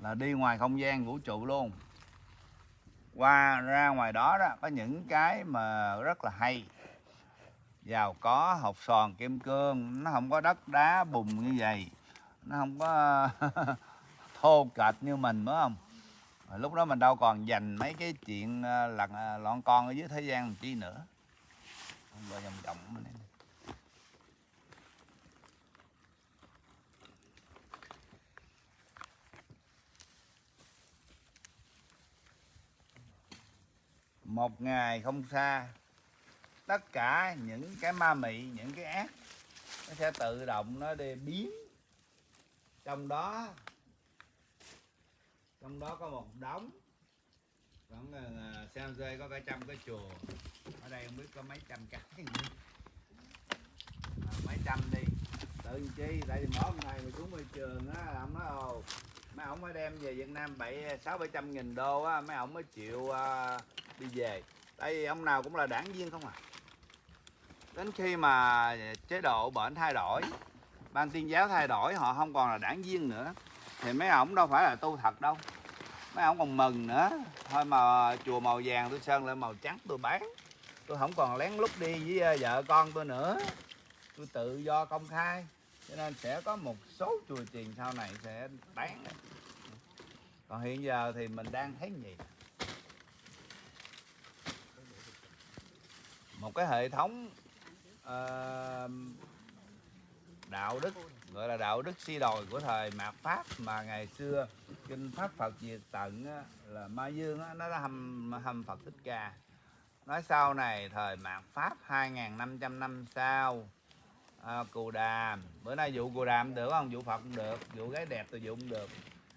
là đi ngoài không gian vũ trụ luôn. Qua ra ngoài đó đó có những cái mà rất là hay. Giàu có hột sòn kim cương nó không có đất đá bùn như vậy. Nó không có thô kệch như mình phải không? Rồi lúc đó mình đâu còn dành mấy cái chuyện ờ, lặn ờ, lọn con ở dưới thế gian làm chi nữa không dòng vòng vòng đây. một ngày không xa, tất cả những cái ma mị, những cái ác, nó sẽ tự động nó đi biến. Trong đó trong đó có một đống. Còn là xem rơi có cả trăm cái chùa ở đây không biết có mấy trăm cái. Nữa. à, mấy trăm đi. Tự nhiên chi? Tại vì mỗi ngày mà xuống môi trường á ông nói ồ mấy ổng mới đem về Việt Nam bảy sáu bảy trăm nghìn đô á mấy ổng mới chịu uh, đi về. Tại vì ông nào cũng là đảng viên không à. Đến khi mà chế độ bệnh thay đổi ban tuyên giáo thay đổi họ không còn là đảng viên nữa thì mấy ổng đâu phải là tu thật đâu. Mấy ổng còn mừng nữa. Thôi mà chùa màu vàng tôi sơn lại màu trắng tôi bán tôi không còn lén lút đi với ờ, vợ con tôi nữa. Tôi tự do công khai cho nên sẽ có một số chùa chiền sau này sẽ bán còn hiện giờ thì mình đang thấy gì? Một cái hệ thống uh, đạo đức gọi là đạo đức si đồi của thời mạt pháp mà ngày xưa kinh pháp phật diệt tận là ma dương nó đã hầm hầm phật thích ca nói sau này thời mạt pháp 2.500 năm sau à, cù đàm. Bữa nay vụ cù đàm được không? Vụ phật cũng được vụ gái đẹp tôi vụ cũng được.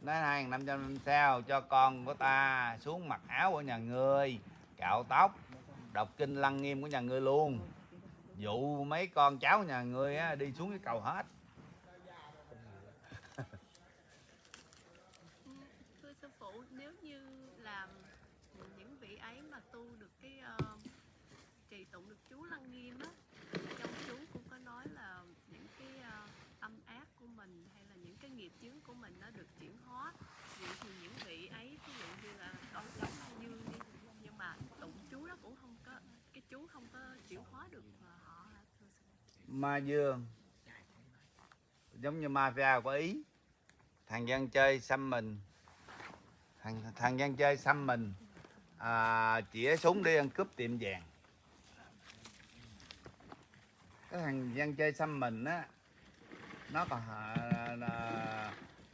Nói 2.500 năm sau cho con của ta xuống mặc áo của nhà ngươi cạo tóc đọc kinh lăng nghiêm của nhà ngươi luôn. Dụ mấy con cháu nhà ngươi á, đi xuống cái cầu hết thưa sư phụ nếu như làm những vị ấy mà tu được cái ờ, trì tụng được chú lăng nghiêm á trong chú cũng có nói là những cái ờ, âm ác của mình hay là những cái nghiệp chướng của mình nó được chuyển hóa vậy thì những vị ấy ví dụ như là con cháu ma dương đi nhưng mà tụng chú đó cũng không có cái chú không có chuyển hóa được ờ, họ hả thưa sư phụ ma dương. Giống như mafia của ý. Thằng dân chơi xăm mình. Thằng thằng dân chơi xăm mình. À, chĩa súng đi ăn cướp tiệm vàng. Cái thằng dân chơi xăm mình á nó còn à, à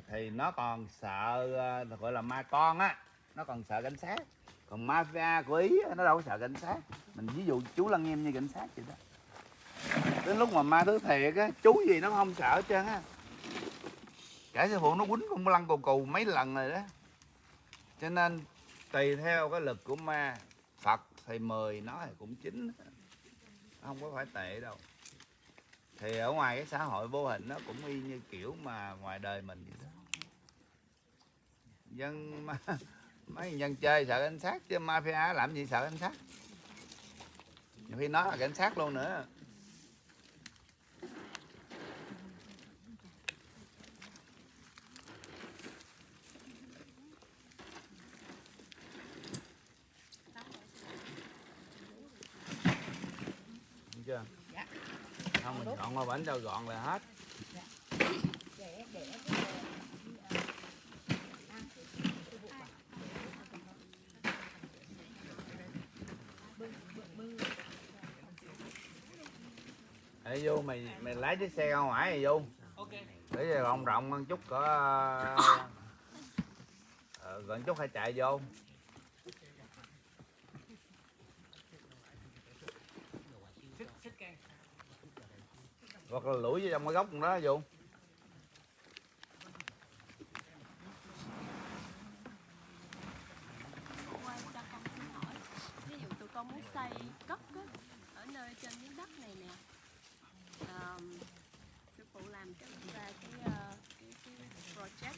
thì nó còn sợ à, gọi là ma con á. Nó còn sợ cảnh sát. Còn mafia của ý nó đâu có sợ cảnh sát. Mình ví dụ chú lăng nghiêm như cảnh sát vậy đó đến lúc mà ma thứ thiệt á chú gì nó không sợ hết trơn á. Cả sư phụ nó quýnh con lăn cù cù mấy lần rồi đó. Cho nên tùy theo cái lực của ma phật thì 10 nó thì cũng chính, không có phải tệ đâu. Thì ở ngoài cái xã hội vô hình nó cũng y như kiểu mà ngoài đời mình vậy đó. Dân ma, mấy dân chơi sợ cảnh sát chứ mafia làm gì sợ cảnh sát. Nhiều khi nó là cảnh sát luôn nữa. Chưa? Không mình dọn qua bánh cho gọn là hết. Ê vô mày mày lái chiếc xe ra ngoài rồi vô. Để cho rộng rộng ăn chút cỡ ờ, gần chút hay chạy vô. Hoặc là lủi vô trong cái góc đó vô cho con xin hỏi ví dụ tụi con muốn xây cất á, ở nơi trên miếng đất này nè. Sư phụ làm ra cái, ờ, cái, cái project.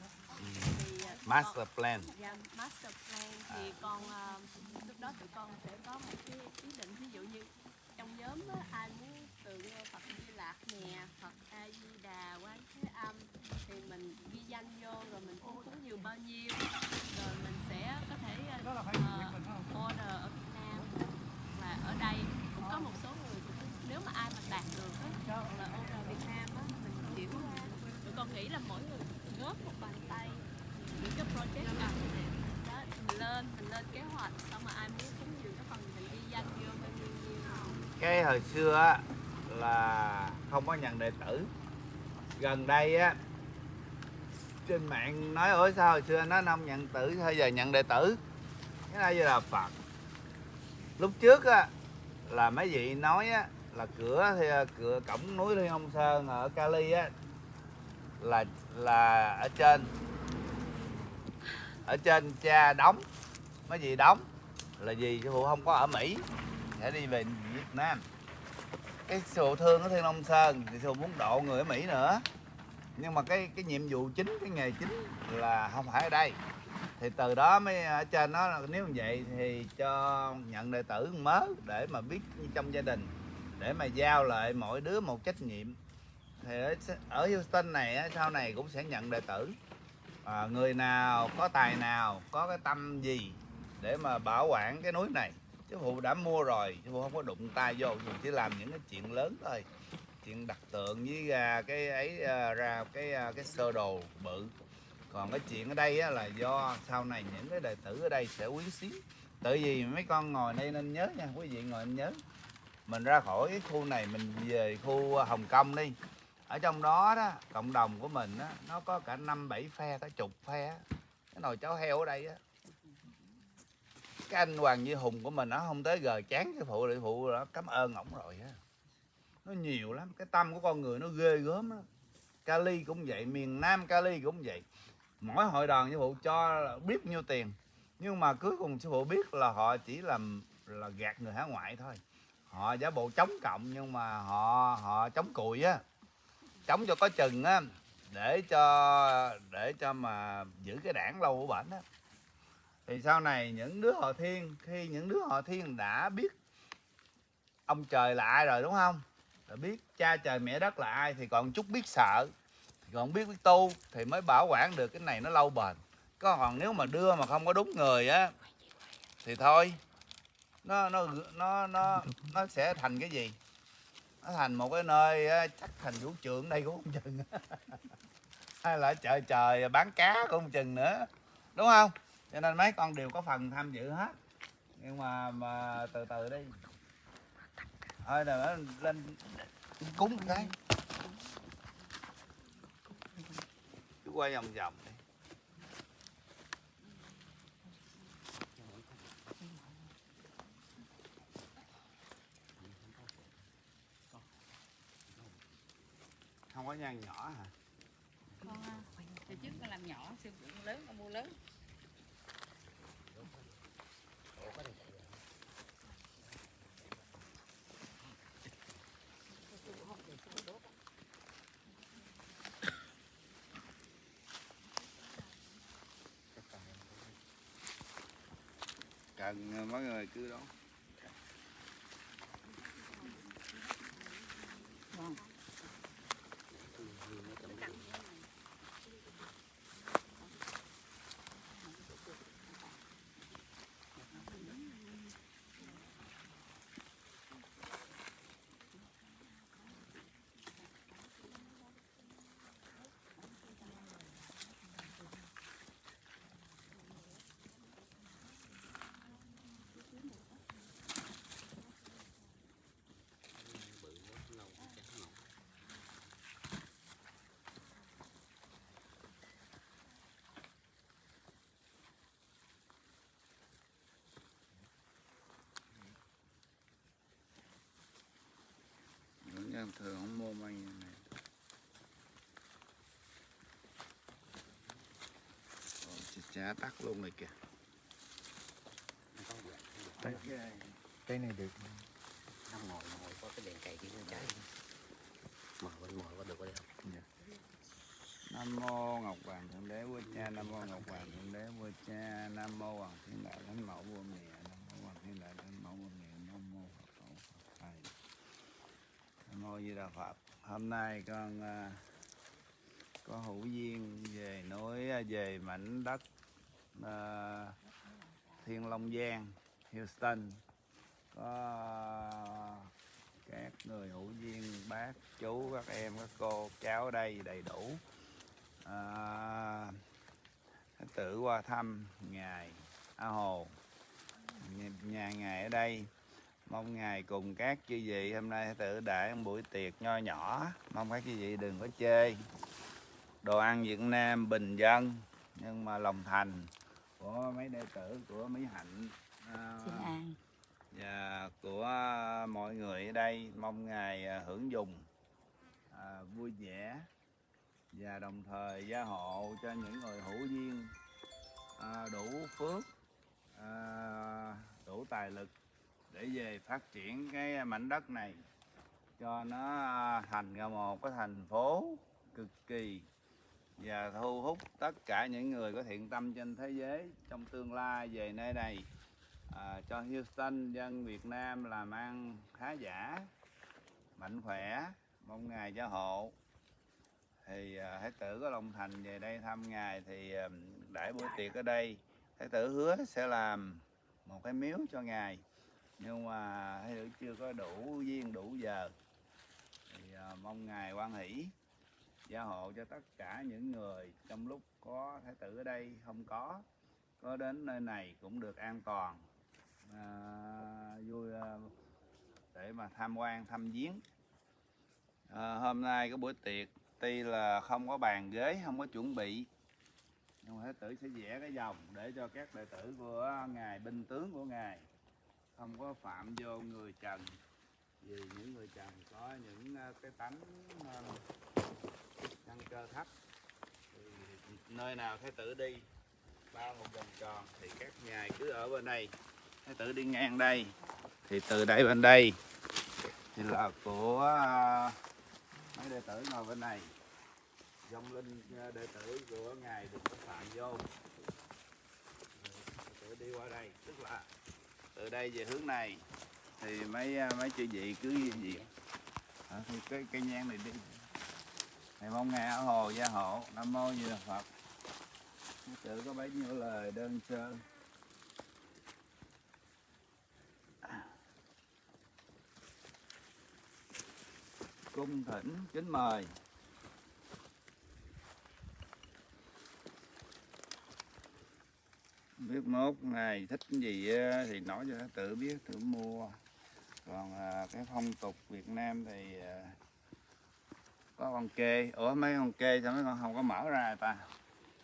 Thì ờ, master plan. Con, dạ, master plan. Thì con ờ, lúc đó tụi con sẽ có một cái ý định. Ví dụ như trong nhóm á, ai muốn tượng Phật Di Lạc nè Phật A Di Đà Quán Thế Âm. Thì mình ghi danh vô rồi mình cúng cúng nhiều bao nhiêu. Rồi mình sẽ có thể ờ, order ở Việt Nam. Và ở đây cũng có một số người nếu mà ai mà đạt được á hoặc là order Việt Nam á mình chuyển ra tụi con nghĩ là mỗi người góp một bàn tay những cái project nào đó mình lên mình lên kế hoạch xong mà ai muốn cúng nhiều cái phần mình ghi danh vô bao nhiêu nhiêu. Cái hồi xưa á là không có nhận đệ tử. Gần đây á, trên mạng nói ối sao hồi xưa nó không nhận tử sao giờ nhận đệ tử. Cái này giờ là phật. Lúc trước á, là mấy vị nói á, là cửa thì, cửa cổng núi thiên ông sơn ở cali á, là là ở trên. Ở trên cha đóng. Mấy vị đóng là gì chứ phụ không có ở mỹ sẽ đi về Việt Nam cái sư thương ở Thiên Long Sơn thì sư muốn độ người ở Mỹ nữa. Nhưng mà cái cái nhiệm vụ chính cái nghề chính là không phải ở đây. Thì từ đó mới ở trên nó là nếu như vậy thì cho nhận đệ tử mớ để mà biết trong gia đình để mà giao lại mỗi đứa một trách nhiệm. Thì ở, ở Houston này sau này cũng sẽ nhận đệ tử. À, người nào có tài nào có cái tâm gì để mà bảo quản cái núi này chứ phụ đã mua rồi chứ phụ không có đụng tay vô mình chỉ làm những cái chuyện lớn thôi. Chuyện đặt tượng với gà cái ấy à, ra cái à, cái sơ đồ bự. Còn cái chuyện ở đây á, là do sau này những cái đệ tử ở đây sẽ quý xíu. Tự vì mấy con ngồi đây nên nhớ nha quý vị ngồi nên nhớ. Mình ra khỏi cái khu này mình về khu Hồng Kông đi. Ở trong đó đó cộng đồng của mình đó, nó có cả năm bảy phe cả chục phe cái nồi cháo heo ở đây á cái anh Hoàng Duy Hùng của mình, nó không tới gờ chán cái phụ lại phụ đó, cảm ơn ổng rồi á. Nó nhiều lắm, cái tâm của con người nó ghê gớm lắm. Cali cũng vậy, miền Nam Cali cũng vậy. Mỗi hội đoàn như phụ cho biết nhiêu tiền, nhưng mà cuối cùng sư phụ biết là họ chỉ làm, là gạt người hải ngoại thôi. Họ giả bộ chống cộng, nhưng mà họ họ chống cùi á. Chống cho có chừng á, để cho để cho mà giữ cái đảng lâu của bệnh á thì sau này những đứa họ thiên, khi những đứa họ thiên đã biết ông trời là ai rồi, đúng không? Đã biết cha trời mẹ đất là ai thì còn chút biết sợ, thì còn biết biết tu thì mới bảo quản được cái này nó lâu bền. Có còn nếu mà đưa mà không có đúng người á, thì thôi, nó nó nó nó nó sẽ thành cái gì? Nó thành một cái nơi chắc thành vũ trường đây cũng không chừng. Hay là chợ trời bán cá cũng không chừng nữa, đúng không? Cho nên mấy con đều có phần tham dự hết. Nhưng mà mà từ từ đi. Thôi nó lên cúng cái. Cứ quay vòng vòng đi. Không có nhang nhỏ hả? Con à, trước con làm nhỏ phụ lớn con mua lớn cần ờ, mấy người cứ đó Những nhân thường không mua mây như này Chà chá tắt luôn rồi kìa Đấy. Ok. cái này được năm ngồi ngồi có cái đèn cày kia nó cháy mở vẫn mở có được có đấy Nam mô Ngọc Hoàng Thượng Đế Vua Cha, Nam mô Ngọc Hoàng Thượng Đế Vua Cha, Nam mô Hoàng Thiên Đại Thánh Mẫu Vua Mẹ, Nam mô Hoàng Thiên Đại Thánh Mẫu Vua Mẹ, Nam mô Phật Tổ Phật Thầy. Nam mô Di Đà Phật. Hôm nay con à, có hữu duyên về núi à, về mảnh đất à, Thiên Long Giang, Houston. Có các người hữu duyên bác chú các em các cô cháu đây đầy đủ. Ờ, à, tự qua thăm ngài A Hồ. Nhà, nhà ngài ở đây. Mong ngài cùng các chư vị hôm nay tự đại một buổi tiệc nho nhỏ. Mong các chư vị đừng có chê. Đồ ăn Việt Nam bình dân nhưng mà lòng thành của mấy đệ tử của Mỹ Hạnh à, Xin an. và của mọi người ở đây mong ngài à, hưởng dùng à, vui vẻ và đồng thời gia hộ cho những người hữu duyên à, đủ phước à, đủ tài lực để về phát triển cái mảnh đất này cho nó thành ra một cái thành phố cực kỳ và thu hút tất cả những người có thiện tâm trên thế giới trong tương lai về nơi này à, cho Houston dân Việt Nam làm ăn khá giả mạnh khỏe mong ngài gia hộ. Thì à, thái tử có lòng thành về đây thăm ngài thì à, đãi buổi tiệc ở đây. Thái tử hứa sẽ làm một cái miếu cho ngài. Nhưng mà thái tử chưa có đủ duyên đủ giờ. Thì à, mong ngài quan hỷ gia hộ cho tất cả những người trong lúc có thái tử ở đây không có có đến nơi này cũng được an toàn. À, vui à, để mà tham quan thăm viếng. À, hôm nay có buổi tiệc tuy là không có bàn ghế không có chuẩn bị nhưng mà thái tử sẽ vẽ cái vòng để cho các đệ tử của ngài binh tướng của ngài không có phạm vô người trần. Vì những người trần có những à, cái tánh à, căn cơ thấp. Thì nơi nào thái tử đi bao một vòng tròn thì các ngài cứ ở bên đây. Thái tử đi ngang đây thì từ đây bên đây. Thì là của à, mấy đệ tử ngồi bên này. Dòng linh à, đệ tử của ngài được phạm vô. Tự tử đi qua đây. Tức là từ đây về hướng này thì mấy à, mấy chư vị cứ gì à, thì cái cây nhang này đi thầy mong nghe ở hồ gia hộ, nam mô di đà phật. Tự có bấy nhiêu lời đơn sơ? Cung thỉnh kính mời. Biết mốt ngày thích gì thì nói cho nó tự biết tự mua. Còn à, cái phong tục Việt Nam thì à, có con kê ủa mấy con kê sao mấy con không có mở ra ta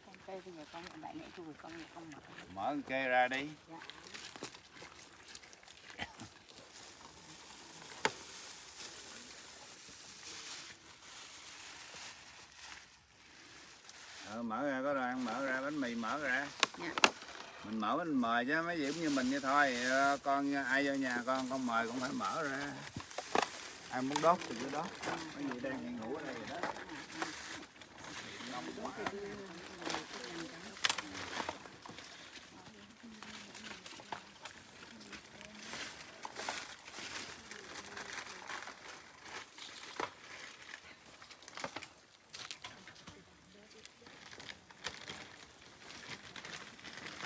Con bây giờ con đại nãy tôi con con mở. mở con kê ra đi Dạ. ờ, mở ra có đồ ăn mở ra bánh mì mở ra Dạ. mình mở mình mời chứ mấy gì cũng như mình như thôi Ờ, con ai vô nhà con con mời cũng phải mở ra ai muốn đốt thì cứ đốt. Mấy người đang ngủ ở đây rồi đó.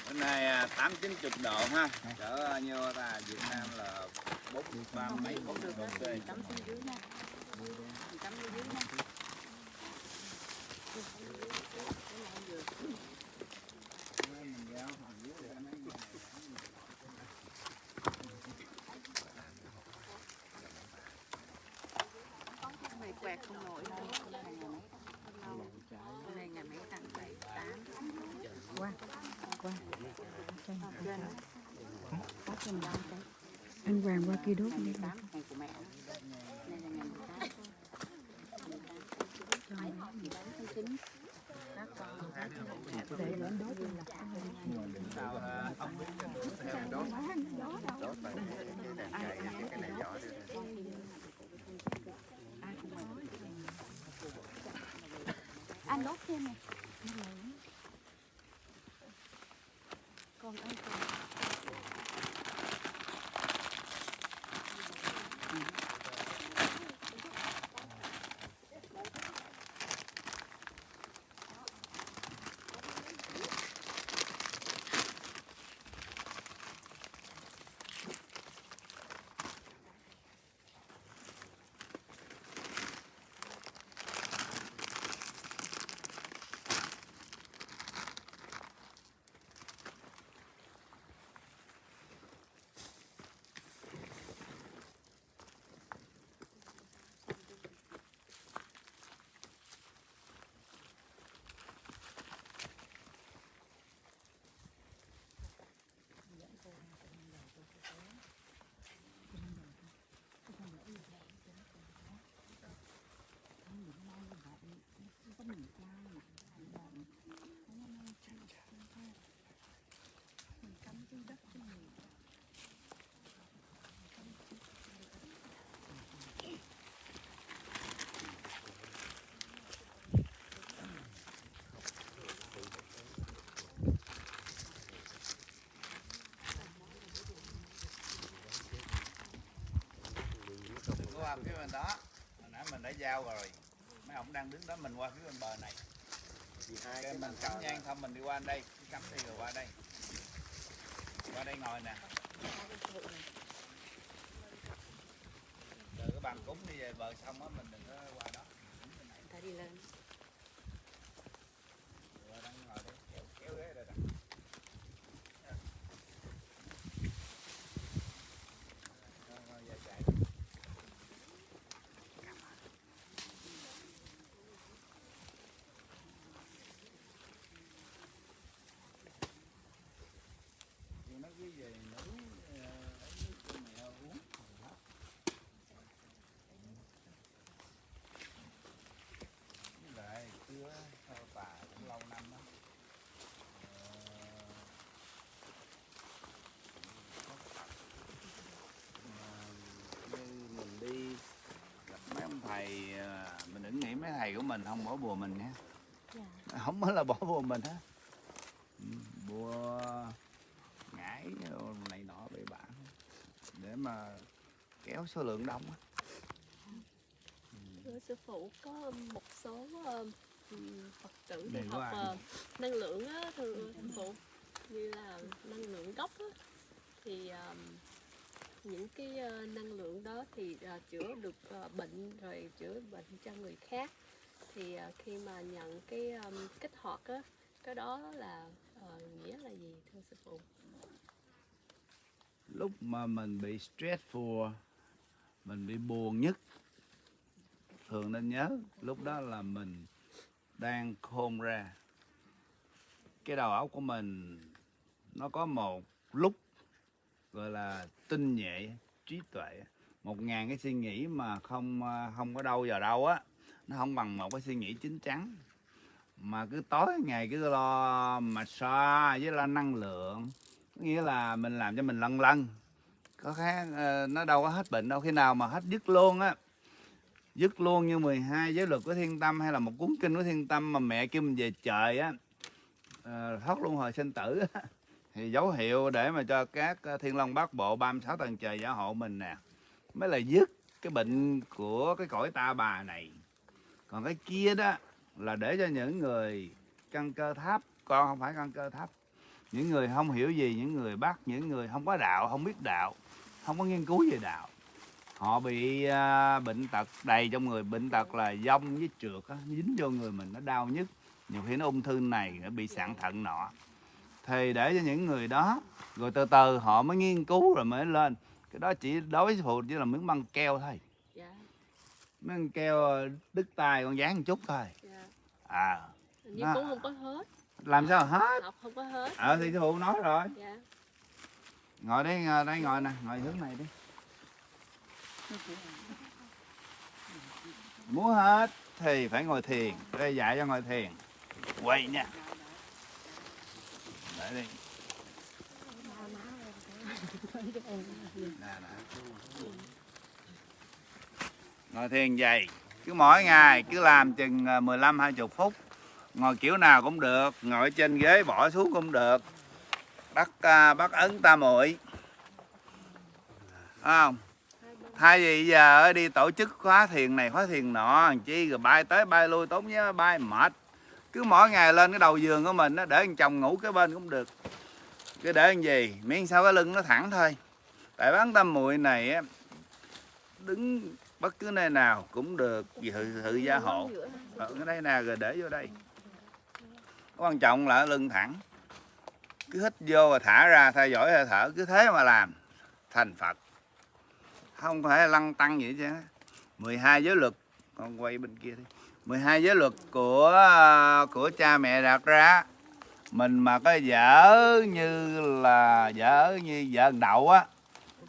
Bữa nay à, tám chín chục độ ha. Cỡ nhiêu ta? Việt Nam là bốn ba mấy bốn Được đó, C mình cắm xuống dưới nha. Mình cắm xuống dưới nha. mình giao phần dưới để mày quẹt không nổi đâu Hôm nay ngày mấy tháng bảy tám. Qua. Qua. Trên. Trên. Có trên đó anh Hoàng qua kia đốt đi 18 ngày của mẹ. Đây là ngày 18. cho Tháng 9. Các con để lên đốt đi sao à, ông biết cái đốt đốt tại cái đèn cày cái này giỏi đi ai cũng mời qua phía bên đó. Hồi nãy mình đã giao rồi. Mấy ông đang đứng đó mình qua phía bên bờ này. Cái mình cắm nhang xong mình đi qua đây cứ cắm đi rồi qua đây. Qua đây ngồi nè. Từ cái bàn cúng đi về bờ xong á mình đừng có qua đó ta đi lên qua đó ngồi đây kéo kéo ghế đây nè Thôi, thôi, giờ chạy. Thì nó cứ về nấu ờ, lấy nước cho mẹ uống với lại chưa theo bà cũng lâu năm đó Ờ, như mình đi gặp mấy ông thầy ờ, mình đừng nghĩ mấy thầy của mình không bỏ bùa mình nha. Không mới là bỏ bùa mình á. Ừ, bùa ngải này nọ bậy bạ để mà kéo số lượng đông á. Thưa sư phụ có một số ừm, Phật tử của học ờ, năng lượng á thưa sư phụ như là năng lượng gốc á thì ờm, những cái ờ, năng lượng đó thì ờ, chữa được ờ, bệnh rồi chữa bệnh cho người khác thì ờ, khi mà nhận cái um, kích hoạt á cái đó là uh, nghĩa là gì thưa sư phụ? Lúc mà mình bị stressful mình bị buồn nhất thường nên nhớ lúc đó là mình đang khôn ra. Cái đầu óc của mình nó có một lúc gọi là tinh nhẹ trí tuệ một ngàn cái suy nghĩ mà không ờ, không có đâu vào đâu á nó không bằng một cái suy nghĩ chín chắn. Mà cứ tối ngày cứ lo mà so với lo năng lượng. Nghĩa là mình làm cho mình lân lân. Có khác ờ, nó đâu có hết bệnh đâu. Khi nào mà hết dứt luôn á dứt luôn như 12 giới luật của thiên tâm hay là một cuốn kinh của thiên tâm mà mẹ kêu mình về trời á ờ, thoát luôn hồi sinh tử á, thì dấu hiệu để mà cho các ờ, thiên long bát bộ 36 tầng trời gia hộ mình nè. Mới là dứt cái bệnh của cái cõi ta bà này còn cái kia đó là để cho những người căn cơ thấp. Con không phải căn cơ thấp. Những người không hiểu gì những người bắt những người không có đạo không biết đạo không có nghiên cứu về đạo. Họ bị uh, bệnh tật đầy trong người. Bệnh tật là dông với trượt á, dính vô người mình nó đau nhất. Nhiều khi nó ung thư này nó bị sạn thận nọ. Thì để cho những người đó rồi từ từ họ mới nghiên cứu rồi mới lên. Cái đó chỉ đối với phụ chỉ là miếng băng keo thôi miếng băng keo đứt tay con dán một chút thôi. Dạ. À. Nhưng Nó- cũng không có hết. Làm sao hết? học không có hết. Ờ thì sư phụ nói rồi. Dạ. Ngồi đây ngồi đây ngồi nè ngồi hướng này đi. Muốn hết thì phải ngồi thiền. Đây dạy cho ngồi thiền. Quay nha. Để đi. Nè, nè ngồi thiền vậy. Cứ mỗi ngày cứ làm chừng ờ, 15 20 phút. Ngồi kiểu nào cũng được, ngồi trên ghế bỏ xuống cũng được. Bắt ờ, bắt ấn tam muội. Không? Thay vì giờ đi tổ chức khóa thiền này, khóa thiền nọ chi rồi bay tới bay lui, tốn nhớ bay mệt. Cứ mỗi ngày lên cái đầu giường của mình nó để anh chồng ngủ cái bên cũng được. Cứ để anh gì? Miễn sao cái lưng nó thẳng thôi. Tại bán tam muội này á, đứng bất cứ nơi nào cũng được vì sự sự gia hộ. Ở đây nè, rồi để vô đây. Quan trọng là lưng thẳng. Cứ hít vô và thả ra theo dõi hơi thở, cứ thế mà làm. Thành phật. Không phải lăng tăng gì chứ 12 giới luật. Con quay bên kia đi. 12 giới luật của của cha mẹ đặt ra. Mình mà có dở như là dở như vợ đậu á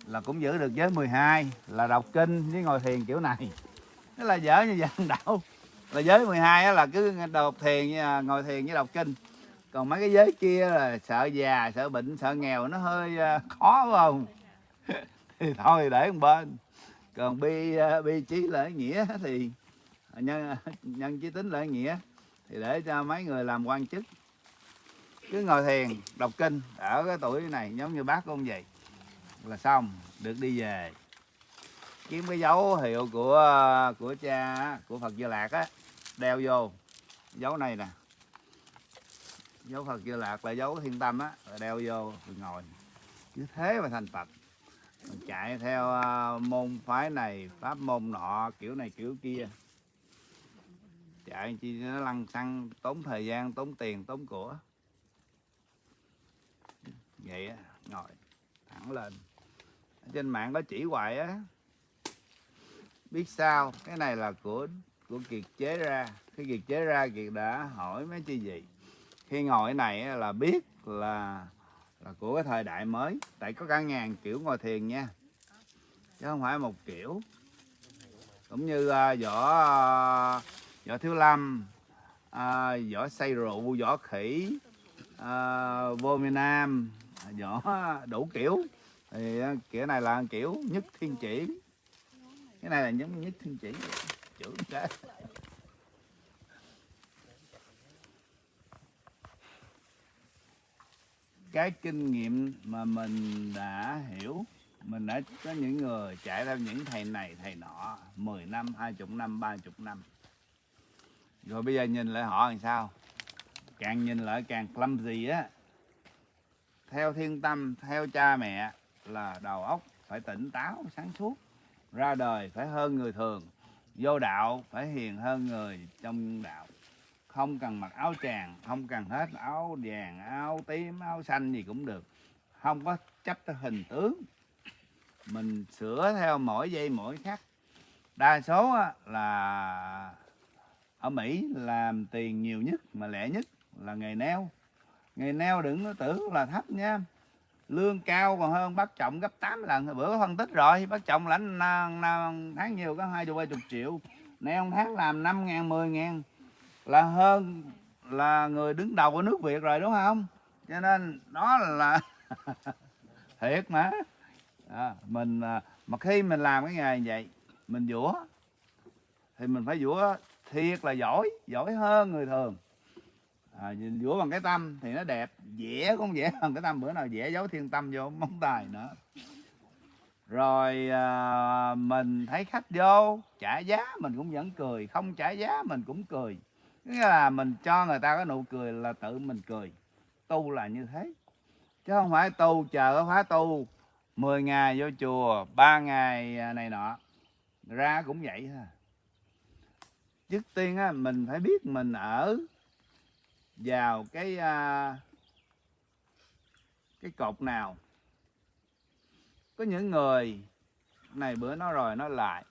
là cũng giữ được giới 12 là đọc kinh với ngồi thiền kiểu này. Nó là dở như vậy đâu. là giới 12 á là cứ đọc thiền à, ngồi thiền với đọc kinh. Còn mấy cái giới kia là sợ già, sợ bệnh, sợ nghèo, nó hơi à, khó phải không? Thì thôi, để một bên. Còn bi à, bi trí lợi nghĩa thì nhân nhân chí tính lợi nghĩa thì để cho mấy người làm quan chức. Cứ ngồi thiền, đọc kinh, ở cái tuổi này giống như bác của ông vậy là xong, được đi về. Kiếm cái dấu hiệu của của cha, của Phật Di Lạc á, đeo vô. Dấu này nè. Dấu Phật Di Lạc là dấu thiên tâm á đeo vô mình ngồi. Cứ thế mà thành Phật. Mình chạy theo à, môn phái này, pháp môn nọ, kiểu này, kiểu kia. Chạy chi nó lăn xăng, tốn thời gian, tốn tiền, tốn của. Vậy á, ngồi, thẳng lên trên mạng có chỉ hoài á. Biết sao? Cái này là của của kiệt chế ra. Khi kiệt chế ra kiệt đã hỏi mấy chi gì khi ngồi này là biết là là của cái thời đại mới. Tại có cả ngàn kiểu ngồi thiền nha. Chứ không phải một kiểu. Cũng như uh, võ uh, võ thiếu lâm uh, võ say rượu võ khỉ uh, vô miền nam võ đủ kiểu thì ờ, kiểu này là kiểu nhất thiên chỉ. Cái này là giống nhất thiên chỉ chữ cái cái kinh nghiệm mà mình đã hiểu, mình đã có những người trải theo những thầy này, thầy nọ 10 năm 20 năm 30 năm. Rồi bây giờ nhìn lại họ làm sao? Càng nhìn lại càng clumsy á. Theo thiên tâm, theo cha mẹ là đầu óc phải tỉnh táo, sáng suốt, ra đời phải hơn người thường, vô đạo phải hiền hơn người trong đạo. Không cần mặc áo tràng, không cần hết áo vàng, áo tím, áo xanh gì cũng được. Không có chấp tới hình tướng. Mình sửa theo mỗi giây mỗi khắc. Đa số là ở Mỹ làm tiền nhiều nhất mà lẻ nhất là nghề neo. Nghề neo đừng có tưởng là thấp nha lương cao còn hơn bác trọng gấp 8 lần. Bữa có phân tích rồi bác trọng lãnh tháng nhiều có hai chục ba chục triệu. Neo tháng làm 5 ngàn 10 ngàn. Là hơn là người đứng đầu của nước Việt rồi đúng không? Cho nên đó là thiệt mà. À, mình à, mà khi mình làm cái nghề như vậy mình vũa. Thì mình phải vũa thiệt là giỏi giỏi hơn người thường à, vũa bằng cái tâm thì nó đẹp. Vẽ cũng vẽ bằng cái tâm. Bữa nào vẽ dấu thiên tâm vô móng tay nữa. Rồi à, mình thấy khách vô trả giá mình cũng vẫn cười. Không trả giá mình cũng cười. Nghĩa là mình cho người ta cái nụ cười là tự mình cười. Tu là như thế. Chứ không phải tu chờ cái khóa tu. 10 ngày vô chùa 3 ngày à, này nọ. Ra cũng vậy ha. Trước tiên á mình phải biết mình ở vào cái à, cái cột nào. Có những người này bữa nói rồi nói lại.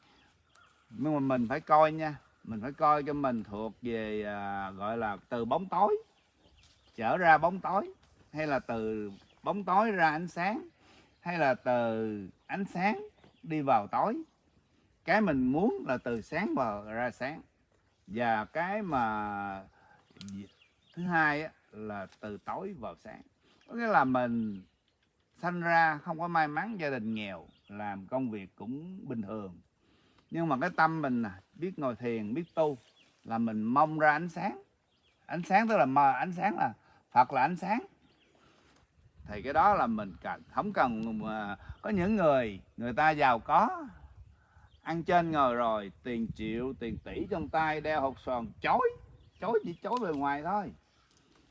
Nhưng mà mình phải coi nha mình phải coi cho mình thuộc về à, gọi là từ bóng tối. Trở ra bóng tối hay là từ bóng tối ra ánh sáng hay là từ ánh sáng đi vào tối. Cái mình muốn là từ sáng vào ra sáng. Và cái mà thứ hai là từ tối vào sáng. Có nghĩa là mình sanh ra không có may mắn, gia đình nghèo, làm công việc cũng bình thường. Nhưng mà cái tâm mình biết ngồi thiền, biết tu, là mình mong ra ánh sáng. Ánh sáng tức là mờ, ánh sáng là phật là ánh sáng. Thì cái đó là mình cần, không cần mà có những người người ta giàu có, ăn trên ngồi rồi, tiền triệu, tiền tỷ trong tay, đeo hột sòn chối chối chỉ chối bề ngoài thôi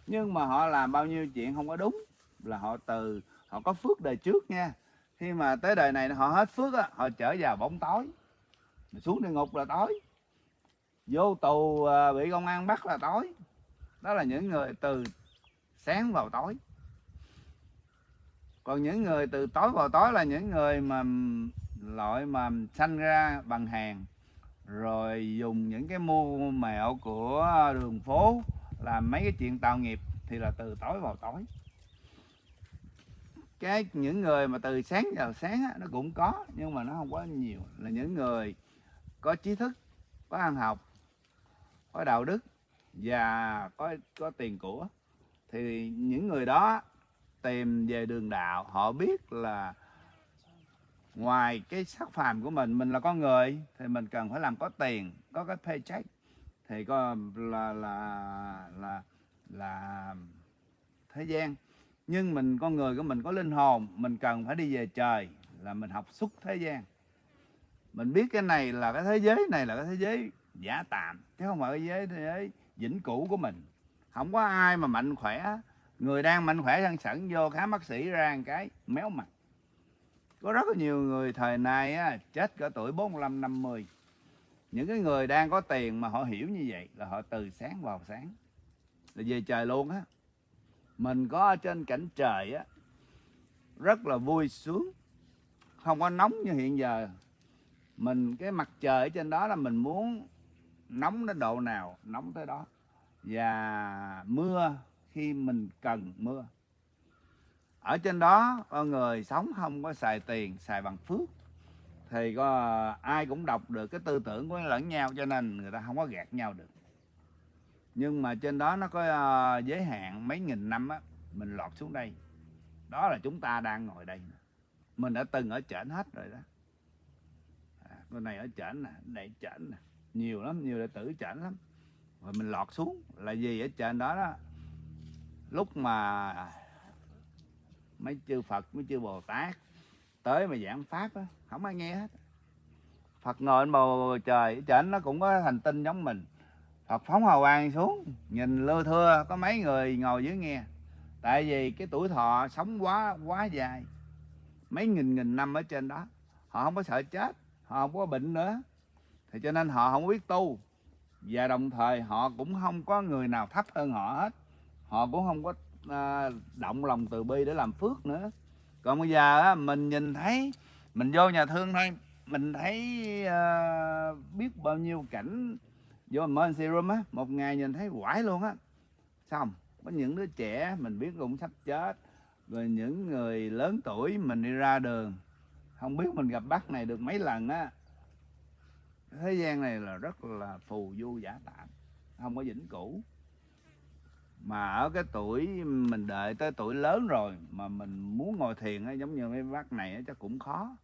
nhưng mà họ làm bao nhiêu chuyện không có đúng là họ từ, họ có phước đời trước nha. Khi mà tới đời này họ hết phước á, họ trở vào bóng tối. Xuống địa ngục là tối. Vô tù à, bị công an bắt là tối. Đó là những người từ sáng vào tối. Còn những người từ tối vào tối là những người mà, loại mà sanh ra bằng hàng. Rồi dùng những cái mưu mẹo của đường phố làm mấy cái chuyện tạo nghiệp thì là từ tối vào tối. Cái những người mà từ sáng vào sáng á, nó cũng có nhưng mà nó không có nhiều. Là những người có trí thức có ăn học có đạo đức và có có tiền của thì những người đó tìm về đường đạo họ biết là ngoài cái sắc phàm của mình mình là con người thì mình cần phải làm có tiền có cái paycheck thì có là là là là thế gian. Nhưng mình con người của mình có linh hồn mình cần phải đi về trời là mình học xuất thế gian. Mình biết cái này là cái thế giới này là cái thế giới giả tạm chứ không phải cái giới thế giới vĩnh cửu của mình. Không có ai mà mạnh khỏe người đang mạnh khỏe sân sẵn vô khám bác sĩ ra một cái méo mặt. Có rất là nhiều người thời nay á, chết cả tuổi 45 50 những cái người đang có tiền mà họ hiểu như vậy là họ từ sáng vào sáng. Là về trời luôn á. Mình có ở trên cảnh trời á, rất là vui sướng. Không có nóng như hiện giờ. Mình, cái mặt trời ở trên đó là mình muốn nóng đến độ nào, nóng tới đó. Và mưa, khi mình cần mưa. Ở trên đó, con người sống không có xài tiền, xài bằng phước thì có ai cũng đọc được cái tư tưởng của lẫn nhau cho nên người ta không có gạt nhau được. Nhưng mà trên đó nó có ờ, giới hạn mấy nghìn năm á mình lọt xuống đây. Đó là chúng ta đang ngồi đây mình đã từng ở trển hết rồi đó. À, này ở trển nè này trển nè. Nhiều lắm nhiều đệ tử trển lắm. Rồi mình lọt xuống. Là gì ở trên đó đó lúc mà mấy chư Phật mấy chư Bồ Tát tới mà giảng pháp á không ai nghe hết. Phật ngồi trên bầu trời trên nó cũng có hành tinh giống mình. Phật phóng hào quang xuống nhìn lưa thưa có mấy người ngồi dưới nghe. Tại vì cái tuổi thọ sống quá quá dài. Mấy nghìn nghìn năm ở trên đó họ không có sợ chết họ không có bệnh nữa. Thì cho nên họ không biết tu. Và đồng thời họ cũng không có người nào thấp hơn họ hết. Họ cũng không có à, động lòng từ bi để làm phước nữa. Còn bây giờ á, mình nhìn thấy mình vô nhà thương thôi. Mình thấy uh, biết bao nhiêu cảnh vô mình serum á một ngày nhìn thấy quải luôn á. Xong có những đứa trẻ mình biết cũng sắp chết rồi những người lớn tuổi mình đi ra đường. Không biết mình gặp bác này được mấy lần á. Thế gian này là rất là phù du giả tạm không có vĩnh cửu. Mà ở cái tuổi mình đợi tới tuổi lớn rồi mà mình muốn ngồi thiền á, giống như mấy bác này á, chắc cũng khó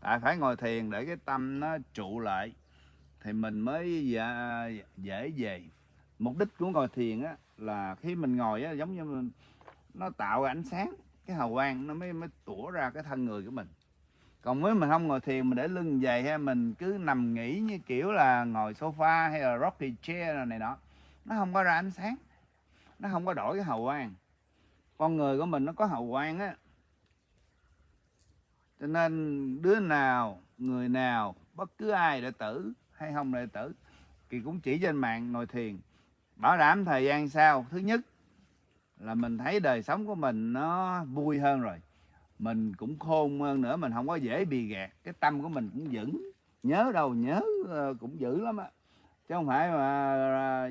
à, phải ngồi thiền để cái tâm nó trụ lại thì mình mới dễ, dễ về. Mục đích của ngồi thiền á là khi mình ngồi á giống như mình, nó tạo ánh sáng cái hào quang nó mới mới tủa ra cái thân người của mình. Còn nếu mình không ngồi thiền mình để lưng dày hay mình cứ nằm nghỉ như kiểu là ngồi sofa hay là rocky chair này, này nọ nó không có ra ánh sáng nó không có đổi cái hào quang. Con người của mình nó có hào quang á cho nên đứa nào người nào bất cứ ai đệ tử hay không đệ tử thì cũng chỉ trên mạng ngồi thiền. Bảo đảm thời gian sau. Thứ nhất là mình thấy đời sống của mình nó vui hơn rồi. Mình cũng khôn hơn nữa mình không có dễ bị gạt. Cái tâm của mình cũng vững. Nhớ đâu nhớ ờ, cũng dữ lắm á. Chứ không phải mà ra,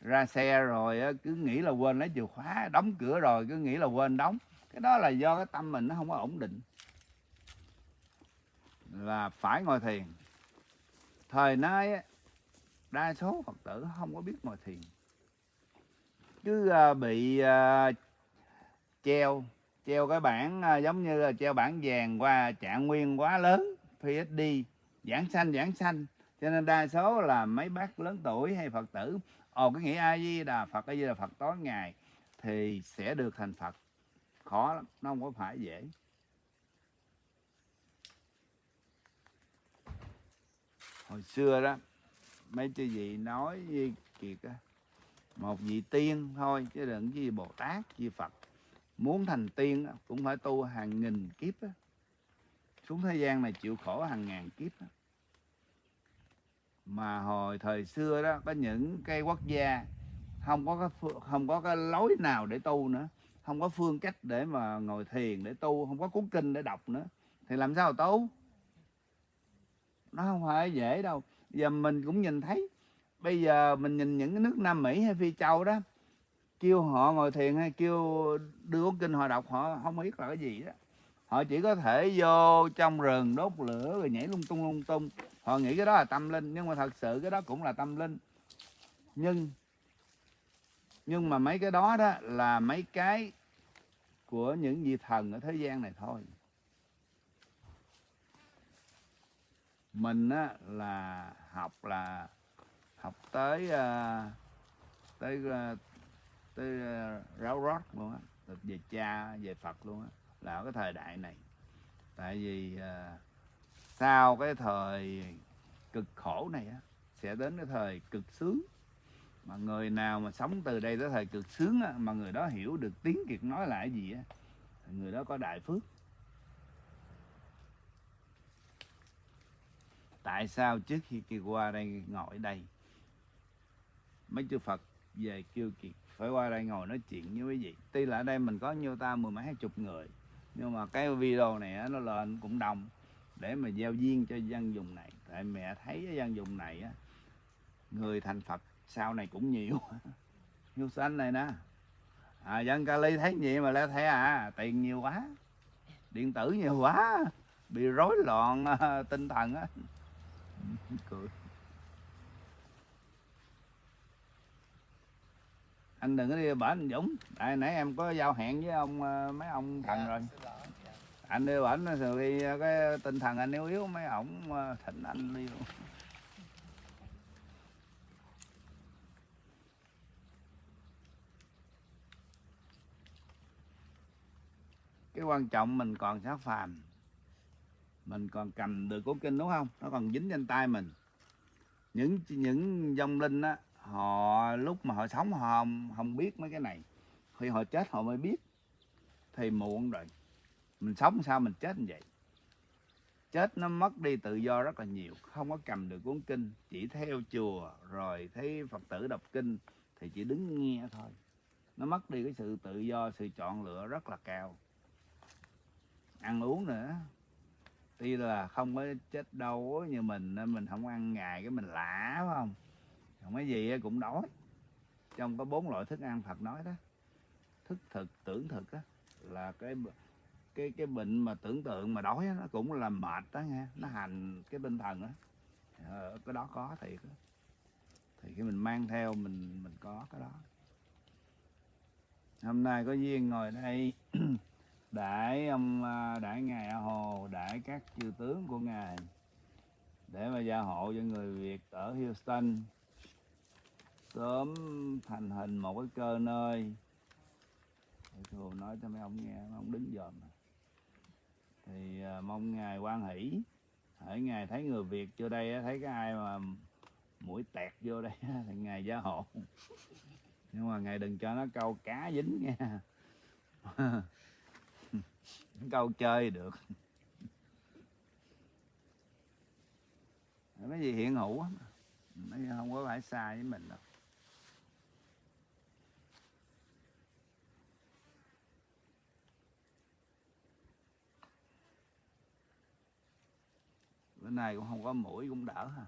ra xe rồi cứ nghĩ là quên lấy chìa khóa đóng cửa rồi cứ nghĩ là quên đóng. Cái đó là do cái tâm mình nó không có ổn định là phải ngồi thiền. Thời nay đa số phật tử không có biết ngồi thiền. Cứ à, bị à, treo treo cái bảng à, giống như là treo bảng vàng qua, trạng nguyên quá lớn PhD giảng sanh giảng sanh. Cho nên đa số là mấy bác lớn tuổi hay phật tử, ồ, cái nghĩa a di đà phật, a di đà phật, tối ngày thì sẽ được thành phật. Khó lắm, nó không có phải dễ. Hồi xưa đó, mấy chư gì nói với kiệt á, một vị tiên thôi, chứ đừng gì bồ tát, gì phật muốn thành tiên cũng phải tu hàng nghìn kiếp á. xuống thế gian này chịu khổ hàng ngàn kiếp á. mà hồi thời xưa đó, có những cái quốc gia không có cái không có cái lối nào để tu nữa không có phương cách để mà ngồi thiền, để tu, không có cuốn kinh để đọc nữa thì làm sao tu nó không phải dễ đâu. Giờ mình cũng nhìn thấy, bây giờ mình nhìn những cái nước Nam Mỹ hay Phi Châu đó, kêu họ ngồi thiền hay kêu đưa kinh họ đọc, họ không biết là cái gì đó. Họ chỉ có thể vô trong rừng đốt lửa rồi nhảy lung tung lung tung. Họ nghĩ cái đó là tâm linh, nhưng mà thật sự cái đó cũng là tâm linh. Nhưng nhưng mà mấy cái đó đó là mấy cái của những vị thần ở thế gian này thôi. Mình á là học là học tới uh, tới uh, tới uh, ráo rót luôn á về cha về phật luôn á là ở cái thời đại này. Tại vì uh, sau cái thời cực khổ này á sẽ đến cái thời cực sướng. Mà người nào mà sống từ đây tới thời cực sướng á, mà người đó hiểu được tiếng kiệt nói lại gì á người đó có đại phước. Tại sao trước khi kiệt qua đây ngồi đây mấy chư Phật về kêu kiệt phải qua đây ngồi nói chuyện với quý vị? Tuy là ở đây mình có nhiêu ta mười mấy hai chục người nhưng mà cái video này nó lên cũng đông để mà giao duyên cho dân vùng này. Tại mẹ thấy cái dân vùng này á người thành Phật sau này cũng nhiều. Như xanh này nè. À, dân ly thấy gì mà lẽ thế à tiền nhiều quá điện tử nhiều quá bị rối loạn tinh thần á cười anh đừng có đi bển anh Dũng. Tại nãy em có giao hẹn với ông à, mấy ông thần rồi. anh đi bển rồi đi cái tinh thần anh yếu yếu mấy ổng à, thịnh anh đi luôn. Cái quan trọng mình còn xác phàm mình còn cầm được cuốn kinh đúng không? Nó còn dính trên tay mình. Những những dòng linh á họ lúc mà họ sống họ không, không biết mấy cái này. Khi họ chết họ mới biết. Thì muộn rồi. Mình sống sao mình chết như vậy? Chết nó mất đi tự do rất là nhiều. Không có cầm được cuốn kinh chỉ theo chùa rồi thấy phật tử đọc kinh thì chỉ đứng nghe thôi. Nó mất đi cái sự tự do sự chọn lựa rất là cao. Ăn uống nữa tuy là không có chết đâu như mình nên mình không ăn ngày cái mình lạ phải không? Không cái gì cũng đói. Trong có bốn loại thức ăn Phật nói đó. Thức thực tưởng thực đó là cái cái cái bệnh mà tưởng tượng mà đói đó, nó cũng là mệt đó nghe. Nó hành cái tinh thần á. Ờ, cái đó có thiệt đó. thì khi mình mang theo mình mình có cái đó. Hôm nay có duyên ngồi đây. để ông để ngài A Hồ, để các chư tướng của ngài để mà gia hộ cho người Việt ở Houston sớm thành hình một cái cơ nơi. Để thường nói cho mấy ông nghe, mấy ông đứng dòm. Thì à, mong ngài quan hỷ. Hãy ngài thấy người Việt vô đây thấy cái ai mà mũi tẹt vô đây thì ngài gia hộ. Nhưng mà ngài đừng cho nó câu cá dính nha câu chơi được. Cái gì hiện hữu á không có phải sai với mình đâu. Bữa nay cũng không có mũi cũng đỡ ha.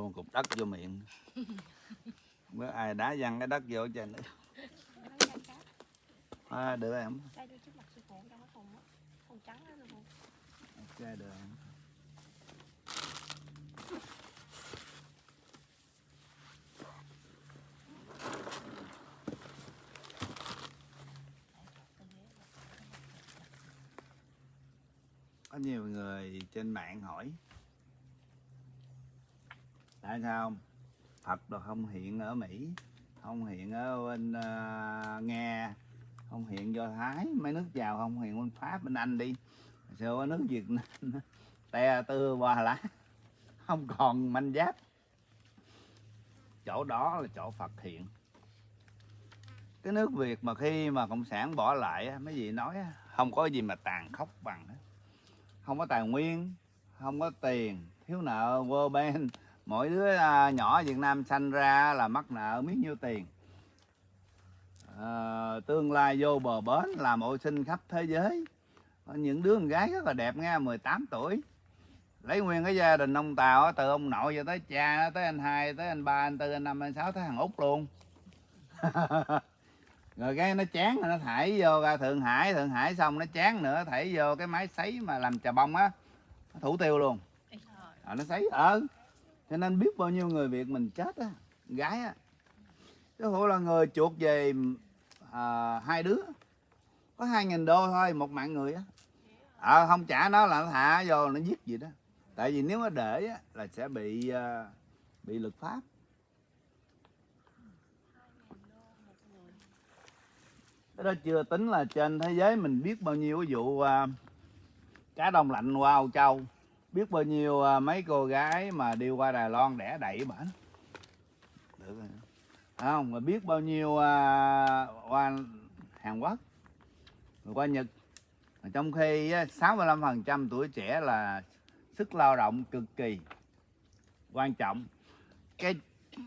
Luôn cục đất vô miệng. Biết ai đá văng cái đất vô trên nữa à, được em? ok được em. có nhiều người trên mạng hỏi tại sao không? Phật đồ không hiện ở Mỹ không hiện ở bên uh, Nga không hiện do Thái. Mấy nước giàu không hiện bên Pháp bên Anh đi. Sao ở nước Việt Nam te tư hoa lá không còn manh giáp. Chỗ đó là chỗ Phật hiện. Cái nước Việt mà khi mà cộng sản bỏ lại mấy gì nói không có gì mà tàn khốc bằng không có tài nguyên không có tiền thiếu nợ vô bên mỗi đứa à, nhỏ Việt Nam sanh ra là mắc nợ biết nhiêu tiền. Ờ, tương lai vô bờ bến làm ô sinh khắp thế giới. Có những đứa con gái rất là đẹp nha 18 tuổi. Lấy nguyên cái gia đình ông Tàu từ ông nội cho tới cha tới anh hai tới anh ba anh tư anh năm anh sáu tới thằng út luôn. Rồi cái nó chán rồi nó thải vô ra thượng hải thượng hải xong nó chán nữa thải vô cái máy sấy mà làm trà bông á. Thủ tiêu luôn. À, nó sấy ờ cho nên biết bao nhiêu người việt mình chết á gái á. Cái hộ là người chuột về à, hai đứa. Có hai nghìn đô thôi một mạng người á. À, không trả nó là nó thả vô nó giết gì đó. Tại vì nếu mà để á, là sẽ bị à, bị luật pháp. Cái đó chưa tính là trên thế giới mình biết bao nhiêu cái vụ à, cá đông lạnh qua Âu Châu biết bao nhiêu à, mấy cô gái mà đi qua Đài Loan đẻ đẩy bển được rồi. Không? Mà biết bao nhiêu à, qua Hàn Quốc, rồi qua Nhật. Trong khi 65% tuổi trẻ là sức lao động cực kỳ quan trọng. Cái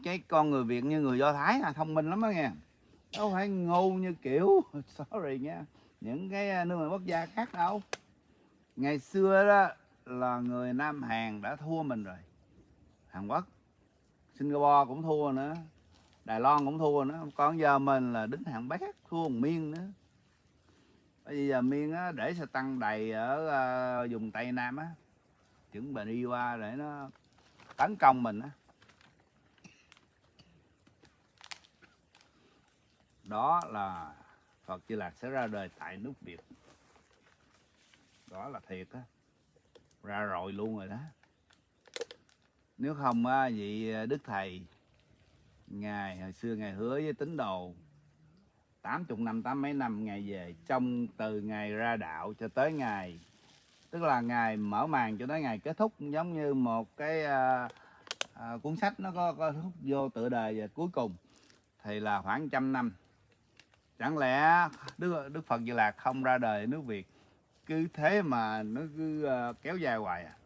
cái con người Việt như người Do Thái là thông minh lắm đó nghe. Đâu phải ngu như kiểu, sorry nha, những cái à, nước ngoài quốc gia khác đâu. Ngày xưa đó là người Nam Hàn đã thua mình rồi. Hàn Quốc Singapore cũng thua nữa Đài Loan cũng thua nữa. Còn giờ mình là đứng hạng bét thua một miên nữa. Bây giờ miên á, để xe tăng đầy ở uh, vùng Tây Nam á. Chuẩn bị đi qua để nó tấn công mình á. Đó là Phật Di Lạc sẽ ra đời tại nước Việt. Đó là thiệt á ra rồi luôn rồi đó. Nếu không á vị à, Đức Thầy Ngài hồi xưa Ngài hứa với tín đồ 80 năm, tám mấy năm ngày về Trong từ ngày ra đạo cho tới ngày, Tức là ngày mở màn cho tới ngày kết thúc Giống như một cái à, à, cuốn sách nó có, có hút vô tựa đề và cuối cùng Thì là khoảng trăm năm. Chẳng lẽ Đức, Đức Phật Di Lạc không ra đời nước Việt cứ thế mà nó cứ ờ, kéo dài hoài à.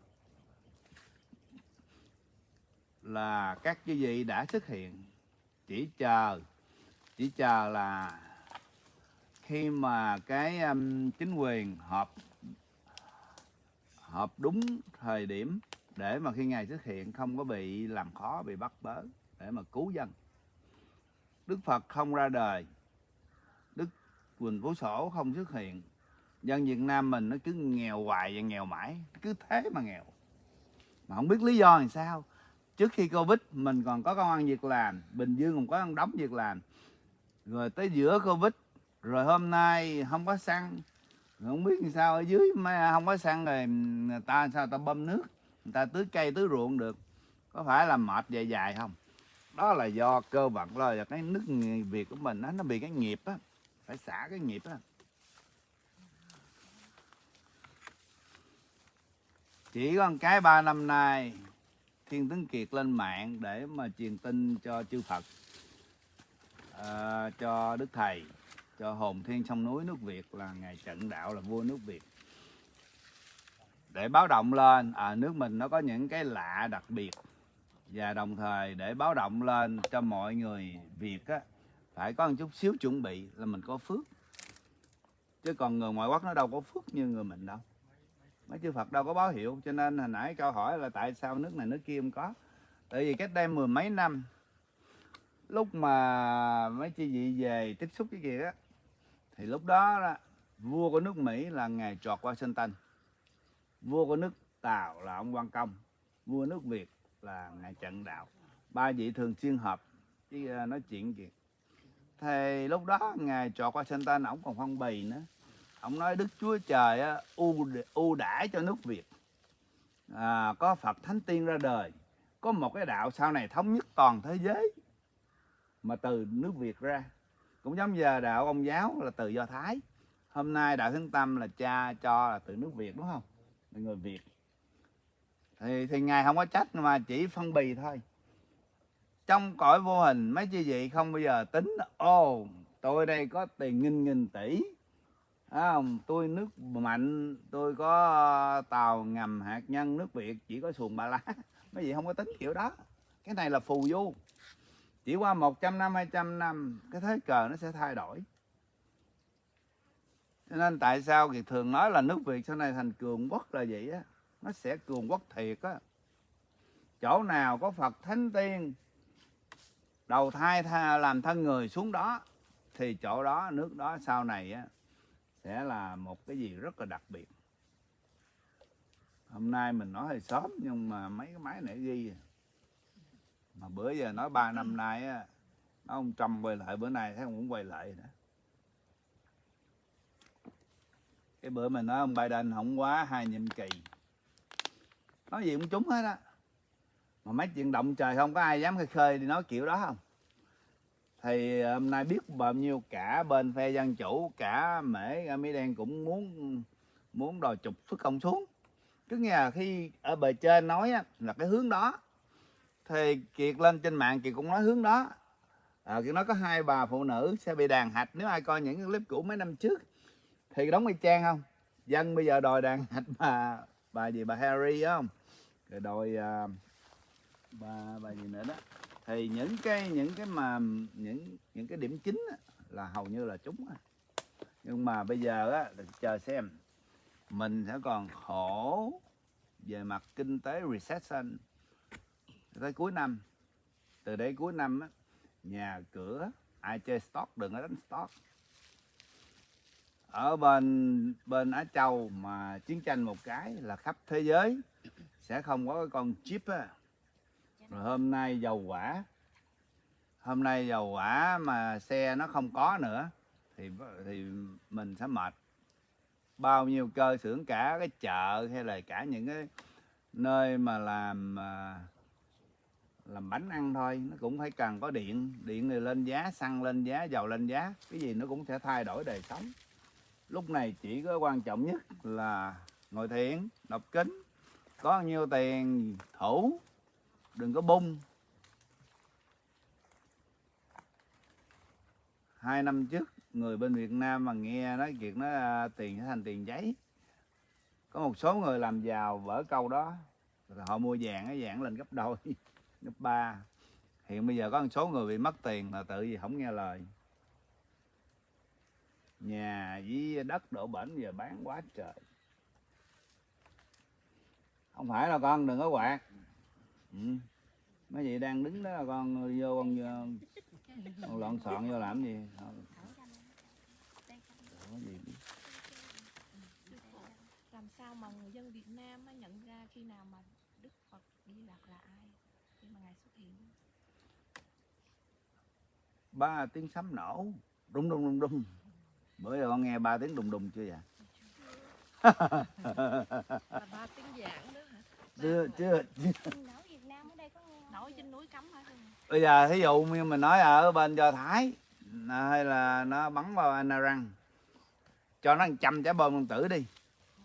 Là các cái vị đã xuất hiện chỉ chờ chỉ chờ là khi mà cái um, chính quyền họp họp đúng thời điểm để mà khi ngài xuất hiện không có bị làm khó bị bắt bớ để mà cứu dân. Đức phật không ra đời đức quỳnh phú sổ không xuất hiện dân việt nam mình nó cứ nghèo hoài và nghèo mãi cứ thế mà nghèo. Mà không biết lý do làm sao. Trước khi covid mình còn có công ăn việc làm bình dương còn có ăn đóng việc làm. Rồi tới giữa covid rồi hôm nay không có xăng. Rồi không biết làm sao ở dưới mà không có xăng rồi người ta sao ta bơm nước người ta tưới cây tưới ruộng được. Có phải là mệt dài dài không? Đó là do cơ vận là cái nước việt của mình đó, nó bị cái nghiệp á phải xả cái nghiệp á. Chỉ có một cái ba năm nay Thiên tướng Kiệt lên mạng để mà truyền tin cho chư Phật, à, cho Đức Thầy, cho hồn thiên sông núi nước Việt là ngày trận đạo là vua nước Việt. Để báo động lên, à, nước mình nó có những cái lạ đặc biệt và đồng thời để báo động lên cho mọi người Việt á, phải có một chút xíu chuẩn bị là mình có phước. Chứ còn người ngoại quốc nó đâu có phước như người mình đâu mấy chư Phật đâu có báo hiệu cho nên hồi nãy câu hỏi là tại sao nước này nước kia không có? Tại vì cách đây mười mấy năm lúc mà mấy chư vị về tiếp xúc cái kia á thì lúc đó, đó vua của nước Mỹ là ngài George Washington. Vua của nước Tàu là ông Quan Công vua nước Việt là ngài Trần Đạo. Ba vị thường xuyên họp à, nói chuyện kìa. Thì lúc đó ngài George Washington ổng còn phong bì nữa ông nói đức chúa trời á, ưu ưu đãi cho nước việt. À, có phật thánh tiên ra đời có một cái đạo sau này thống nhất toàn thế giới mà từ nước việt ra. Cũng giống giờ đạo ông giáo là từ do thái. Hôm nay đạo thánh tâm là cha cho là từ nước việt đúng không? Là người việt. Thì thì ngài không có trách mà chỉ phân bì thôi. Trong cõi vô hình mấy chi vị không bao giờ tính ô tôi đây có tiền nghìn nghìn tỷ à. Tôi nước mạnh, tôi có ờ, tàu ngầm hạt nhân nước Việt chỉ có xuồng ba lá. Mấy vị không có tính kiểu đó. Cái này là phù du. Chỉ qua 100 năm, 200 năm, cái thế cờ nó sẽ thay đổi. Cho nên tại sao thì thường nói là nước Việt sau này thành cường quốc là vậy á. Nó sẽ cường quốc thiệt á. Chỗ nào có Phật Thánh Tiên đầu thai tha, làm thân người xuống đó thì chỗ đó nước đó sau này á sẽ là một cái gì rất là đặc biệt. Hôm nay mình nói hơi sớm, nhưng mà mấy cái máy nãy ghi. Mà bữa giờ nói ba năm nay á ông trump quay lại, bữa nay thấy ông cũng quay lại nữa. Cái bữa mình nói ông biden không quá hai nhiệm kỳ, nói gì cũng trúng hết á. Mà mấy chuyện động trời không có ai dám khơi khơi đi nói kiểu đó không thì ờ, hôm nay biết bao nhiêu cả bên phe dân chủ cả mễ mỹ đen cũng muốn muốn đòi trục xuất công xuống. Cứ nghe là khi ở bề trên nói là cái hướng đó. Thì kiệt lên trên mạng kiệt cũng nói hướng đó. À, kiệt nói có hai bà phụ nữ sẽ bị đàn hạch nếu ai coi những clip cũ mấy năm trước thì đóng y chang không? Dân bây giờ đòi đàn hạch bà bà gì bà Harry á không? Rồi đòi à, bà bà gì nữa đó thì những cái những cái mà những những cái điểm chính á, là hầu như là trúng á. nhưng mà bây giờ á chờ xem. Mình sẽ còn khổ về mặt kinh tế recession tới cuối năm. Từ đây cuối năm á, nhà cửa ai chơi stock đừng có đánh stock. Ở bên bên Á Châu mà chiến tranh một cái là khắp thế giới sẽ không có cái con chip á rồi hôm nay dầu quả, hôm nay dầu quả mà xe nó không có nữa thì thì mình sẽ mệt. Bao nhiêu cơ xưởng cả cái chợ hay là cả những cái nơi mà làm à, làm bánh ăn thôi nó cũng phải cần có điện. Điện thì lên giá xăng lên giá dầu lên giá cái gì nó cũng sẽ thay đổi đời sống. Lúc này chỉ có quan trọng nhất là ngồi thiền đọc kính có bao nhiêu tiền thủ đừng có bung hai năm trước, người bên Việt Nam mà nghe nói chuyện nó à, tiền sẽ thành tiền giấy. Có một số người làm giàu vỡ câu đó. Rồi họ mua vàng cái vàng lên gấp đôi, gấp ba. Hiện bây giờ có một số người bị mất tiền là tự vì không nghe lời. Nhà với đất đổ bển giờ bán quá trời. Không phải là con, đừng có quạt ừ. mấy chị đang đứng đó là con vô con, con lọn xọn vô làm gì? Không có gì biết. làm sao mà người dân Việt Nam á nhận ra khi nào mà Đức Phật Di Lặc là ai khi mà ngài xuất hiện? Ba tiếng sấm nổ. Đùng đùng đùng đùng bữa giờ con nghe ba tiếng đùng đùng chưa vậy? Ba tiếng giảng đó hả? Chưa chưa, chưa. nổi Việt Nam ở đây có nghe nổi trên núi cấm bây giờ thí dụ như mình nói ở bên do thái à, hay là nó bắn vào răng, cho nó trăm trái bom nguyên tử đi.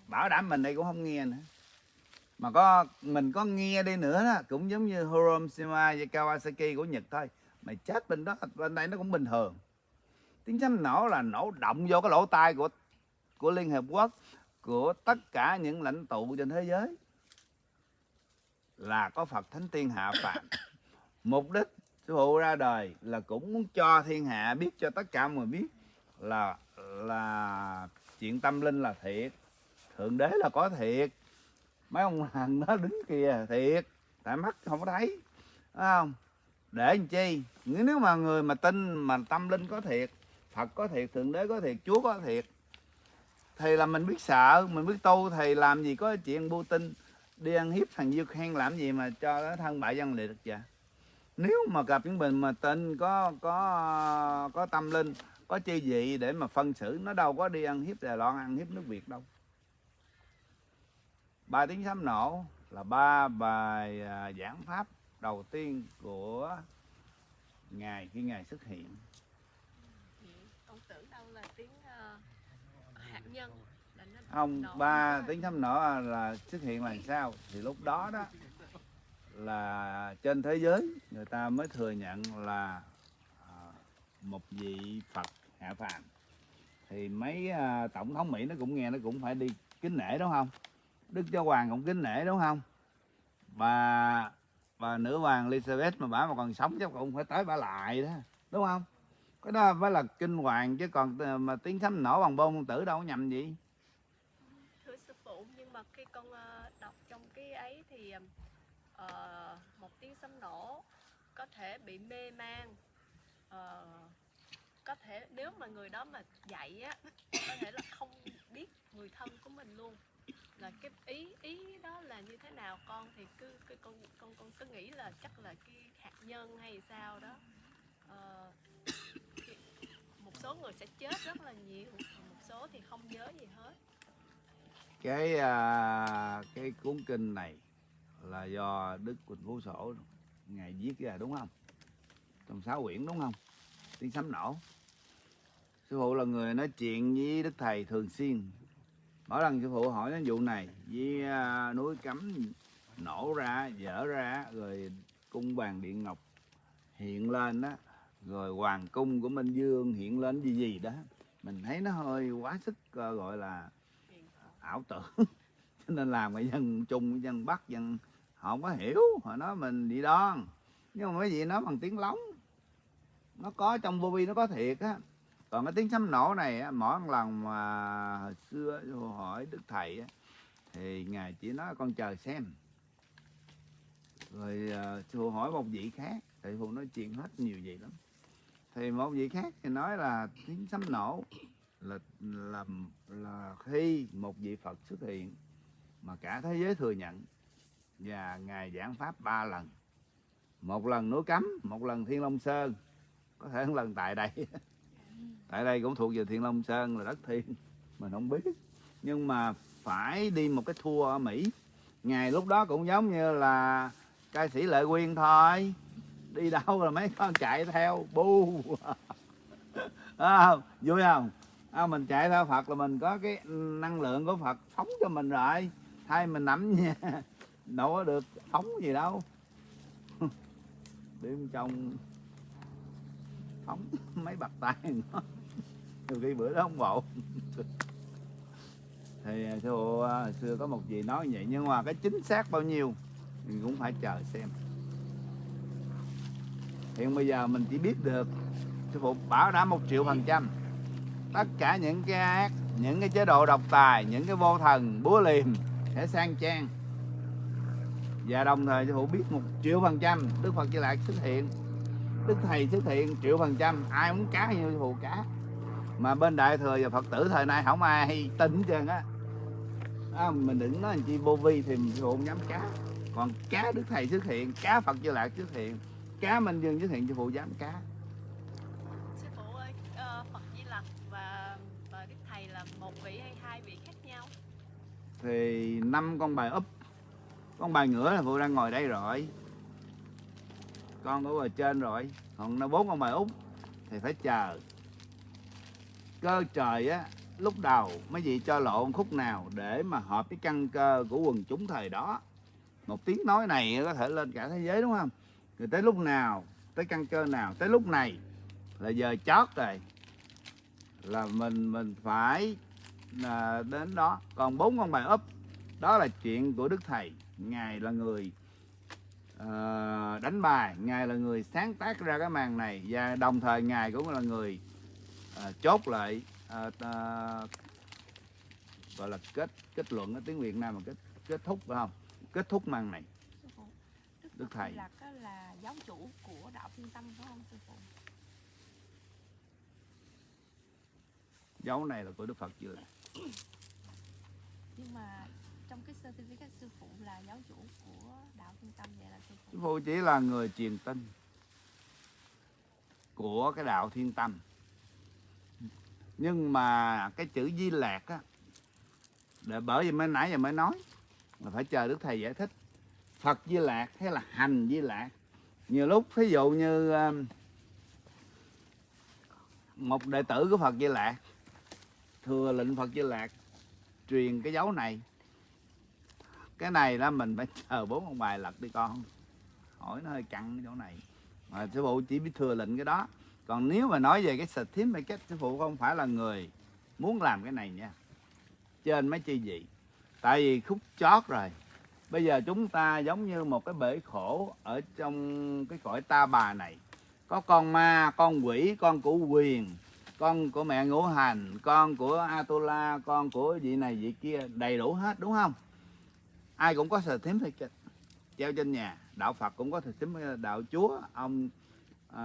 Bảo đảm mình đây cũng không nghe nữa. Mà có, mình có nghe đi nữa đó, cũng giống như Hiroshima và Kawasaki của Nhật thôi. Mày chết bên đó, bên đây nó cũng bình thường. Tiếng sấm nổ là nổ động vô cái lỗ tai của của Liên Hiệp Quốc, của tất cả những lãnh tụ trên thế giới là có Phật Thánh Tiên hạ phạm. mục đích sư phụ ra đời là cũng muốn cho thiên hạ biết, cho tất cả mọi người biết là là chuyện tâm linh là thiệt. Thượng đế là có thiệt. Mấy ông hàng đó đứng kìa, thiệt. Tại mắt không có thấy đúng không? Để làm chi? Nếu mà người mà tin mà tâm linh có thiệt, phật có thiệt, thượng đế có thiệt, chúa có thiệt, thì là mình biết sợ, mình biết tu, thì làm gì có chuyện bu tin đi ăn hiếp thằng Dư Khen làm gì mà cho nó thân bại dân liệt được vậy? Nếu mà gặp những mình mà tên có có có tâm linh có chi vị để mà phân xử nó đâu có đi ăn hiếp Đài Loan ăn hiếp nước Việt đâu. Ba tiếng sấm nổ là ba bài à, giảng pháp đầu tiên của ngài khi ngài xuất hiện. Ông tưởng đâu là tiếng uh, hạt nhân không ba tiếng sấm nổ là xuất hiện là sao? Thì lúc đó đó là trên thế giới người ta mới thừa nhận là à, một vị Phật hạ phàm. Thì mấy à, tổng thống Mỹ nó cũng nghe nó cũng phải đi kính nể đúng không? Đức Giáo Hoàng cũng kính nể đúng không? Và và nữ hoàng Elizabeth mà bả mà còn sống chắc cũng phải tới bả lại đó đúng không? Cái đó phải là kinh hoàng chứ còn ờ, mà tiếng sấm nổ bằng bom tử đâu có nhầm gì thưa sư phụ nhưng mà khi con uh, đọc trong cái ấy thì uh, một tiếng sấm nổ có thể bị mê man. Uh, có thể nếu mà người đó mà dạy á có thể là không biết người thân của mình luôn. Là cái ý ý đó là như thế nào con thì cứ, cứ con con con cứ nghĩ là chắc là cái hạt nhân hay sao đó. Uh, một số người sẽ chết rất là nhiều một số thì không nhớ gì hết cái à, cái cuốn kinh này là do đức quỳnh phú sổ ngài viết ra đúng không? Trong sáu quyển đúng không? Tiếng sấm nổ. Sư phụ là người nói chuyện với đức thầy thường xuyên. Mỗi lần sư phụ hỏi đến vụ này với à, núi cấm nổ ra dở ra rồi cung bàn điện ngọc hiện lên đó rồi hoàng cung của minh dương hiện lên gì gì đó. Mình thấy nó hơi quá sức ờ, gọi là ảo tưởng cho nên làm cái dân trung dân bắc dân họ không có hiểu họ nói mình bị đoan nhưng mà mấy vị nói bằng tiếng lóng. Nó có trong vô vi nó có thiệt á. Còn cái tiếng sấm nổ này á, mỗi một lần mà hồi xưa sư hỏi đức thầy á, thì ngài chỉ nói con chờ xem. Rồi à, uh, sư hỏi một vị khác thầy phụ nói chuyện hết nhiều vậy lắm. Thì một vị khác thì nói là tiếng sấm nổ là là là khi một vị Phật xuất hiện mà cả thế giới thừa nhận và ngài giảng pháp ba lần một lần núi cấm một lần thiên long sơn có thể một lần tại đây. Tại đây cũng thuộc về thiên long sơn là đất thiên mình không biết. Nhưng mà phải đi một cái tour ở mỹ. Ngày lúc đó cũng giống như là ca sĩ lệ quyên thôi. Đi đâu là mấy con chạy theo bu. À, vui không? À, mình chạy theo phật là mình có cái năng lượng của phật phóng cho mình rồi. Thay mình nắm nha. Đâu có được phóng gì đâu. Đêm trong phóng mấy bạc tay nó. Nhiều khi bữa đó không bộ. Thì à, sư phụ à, xưa có một gì nói vậy nhưng mà cái chính xác bao nhiêu mình cũng phải chờ xem. Hiện bây giờ mình chỉ biết được sư phụ bảo đảm một triệu phần trăm tất cả những cái ác những cái chế độ độc tài những cái vô thần búa liềm sẽ sang trang. Và đồng thời cho phụ biết một triệu phần trăm đức phật di lạc xuất hiện. Đức thầy xuất hiện triệu phần trăm ai muốn cá như hữu phụ cá. Mà bên đại thừa và phật tử thời nay không ai tin hết trơn á. À, mình đừng nói chi vô vi thì mình hữu phụ không dám cá. Còn cá đức thầy xuất hiện cá phật di lạc xuất hiện cá minh dương xuất hiện cho phụ dám cá. Thì năm con bài úp con bài ngửa là phụ đang ngồi đây rồi. Con ở ở trên rồi. Còn nó bốn con bài úp thì phải chờ. Cơ trời á, lúc đầu mấy vị cho lộn khúc nào để mà hợp cái căn cơ của quần chúng thời đó. Một tiếng nói này có thể lên cả thế giới đúng không? Rồi tới lúc nào, tới căn cơ nào, tới lúc này là giờ chót rồi. Là mình mình phải à, đến đó. Còn bốn con bài úp đó là chuyện của đức thầy. Ngài là người à, đánh bài ngài là người sáng tác ra cái màn này và đồng thời ngài cũng là người à, chốt lại à, à, gọi là kết kết luận ở tiếng Việt Nam mà kết kết thúc phải không? Kết thúc màn này. Phụ đức, Đức thầy. Á là giáo chủ của đạo thiên tâm phải không sư phụ? Dấu này là của Đức Phật chưa nhưng mà trong cái certificate sư phụ là giáo chủ của đạo trung tâm vậy là sư Sư phụ chỉ là người truyền tin của cái đạo thiên tâm. Nhưng mà cái chữ di lạc á, để bởi vì mới nãy giờ mới nói là phải chờ đức thầy giải thích. Phật di lạc hay là hành di lạc. Nhiều lúc ví dụ như um, một đệ tử của phật di lạc thừa lệnh phật di lạc, truyền cái dấu này. Cái này là mình phải chờ bốn ông bài lật đi con. Hỏi nó hơi căng cái chỗ này. Mà sư phụ chỉ biết thừa lệnh cái đó. Còn nếu mà nói về cái certificate sư phụ không phải là người muốn làm cái này nha. Trên mấy chi gì tại vì khúc chót rồi. Bây giờ chúng ta giống như một cái bể khổ ở trong cái cõi ta bà này. Có con ma, con quỷ, con của quyền con của mẹ ngũ hành con của Atula con của vị này vị kia đầy đủ hết đúng không? Ai cũng có certificate treo trên nhà. Đạo Phật cũng có certificate ờ, đạo Chúa ông uh,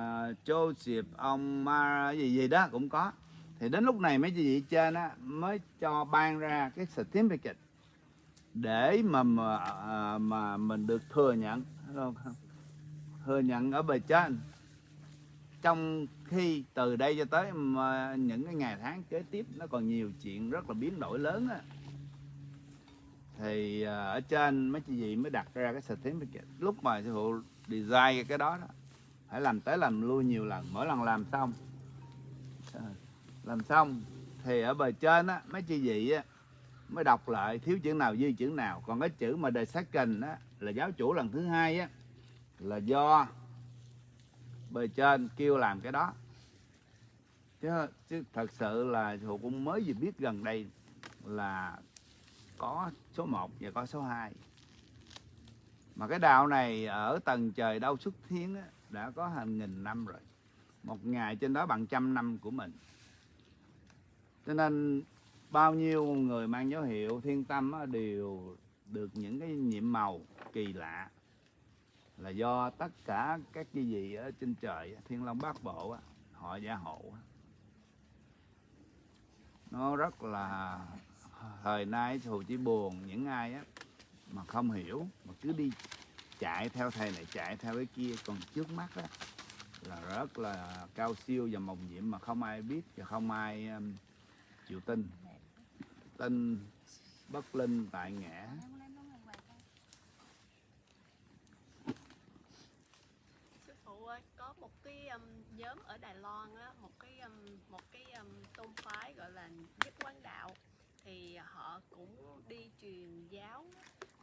Joseph ông Ma gì gì đó cũng có. Thì đến lúc này mấy chị vị trên á mới cho ban ra cái certificate để mà mà, ờ, mà mình được thừa nhận không? thừa nhận ở bề trên. Trong khi từ đây cho tới mà những cái ngày tháng kế tiếp, nó còn nhiều chuyện rất là biến đổi lớn á. Thì à, ở trên mấy chị gì mới đặt ra cái certificate lúc mà sư phụ design cái đó đó, phải làm tới làm lui nhiều lần, mỗi lần làm xong. Làm xong, thì ở bề trên á, mấy chị vị á, mới đọc lại thiếu chữ nào dư chữ nào. Còn cái chữ mà the second á, là giáo chủ lần thứ hai á, là do bề trên kêu làm cái đó. Chứ chứ thật sự là Hồ cũng mới vừa biết gần đây là có số 1 và có số 2 mà cái đạo này ở tầng trời đâu xuất thiên á, đã có hàng nghìn năm rồi. Một ngày trên đó bằng trăm năm của mình. Cho nên bao nhiêu người mang dấu hiệu thiên tâm á, đều được những cái nhiệm màu kỳ lạ là do tất cả các cái gì ở trên trời thiên long bát bộ họ gia hộ nó rất là thời nay thù chỉ buồn những ai á mà không hiểu mà cứ đi chạy theo thầy này chạy theo cái kia còn trước mắt á là rất là cao siêu và mộng nhiệm mà không ai biết và không ai um, chịu tin. Tin bất linh tại ngã sư phụ ơi có một cái um, nhóm ở Đài Loan á một cái um, một cái um, tôn phái, gọi là nhất quán đạo, thì họ cũng đi truyền giáo.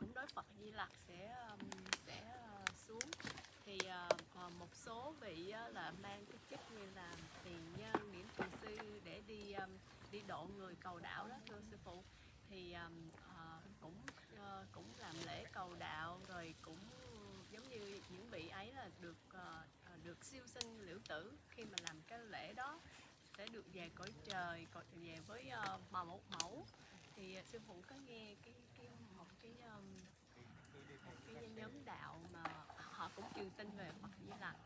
Cũng nói Phật Di Lặc sẽ um, sẽ uh, xuống. Thì uh, một số vị uh, là mang cái chức như là tiền nhân điểm thiền sư để đi um, đi độ người cầu đạo đó, thưa sư phụ. Thì um, cũng cũng làm lễ cầu đạo, rồi cũng giống như những vị ấy là được được siêu sinh liễu tử khi mà làm cái lễ đó sẽ được về cõi trời còn về với ờ, mà một mẫu. Thì ờ, sư phụ có nghe cái cái một cái um, một cái nhóm đạo mà họ cũng truyền tin về Phật Di Lặc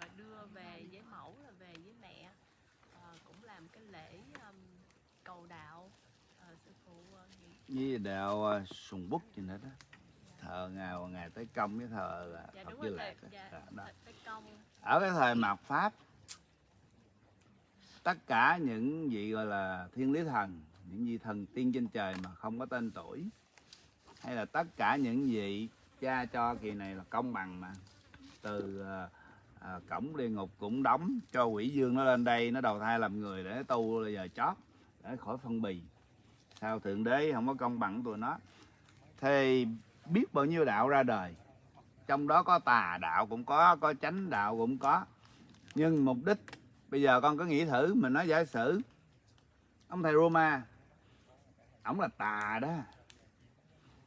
rồi đưa về với mẫu là về với mẹ Ờ, cũng làm cái lễ um, cầu đạo. Ờ, sư phụ nghĩ với đạo uh, sùng bút gì nữa đó. Thờ ngài ngày tới công với thờ uh, dạ Phật đúng Di á. dạ, Đó, ở cái thời mạt pháp tất cả những vị gọi là thiên lý thần những vị thần tiên trên trời mà không có tên tuổi hay là tất cả những vị cha cho kỳ này là công bằng mà từ à, cổng địa ngục cũng đóng cho quỷ dương nó lên đây nó đầu thai làm người để tu là giờ chót để khỏi phân bì. Sao thượng đế không có công bằng tụi nó? Thì biết bao nhiêu đạo ra đời trong đó có tà đạo cũng có có chánh đạo cũng có nhưng mục đích bây giờ con có nghĩ thử, mình nói giả sử. Ông thầy Roma, ổng là tà đó.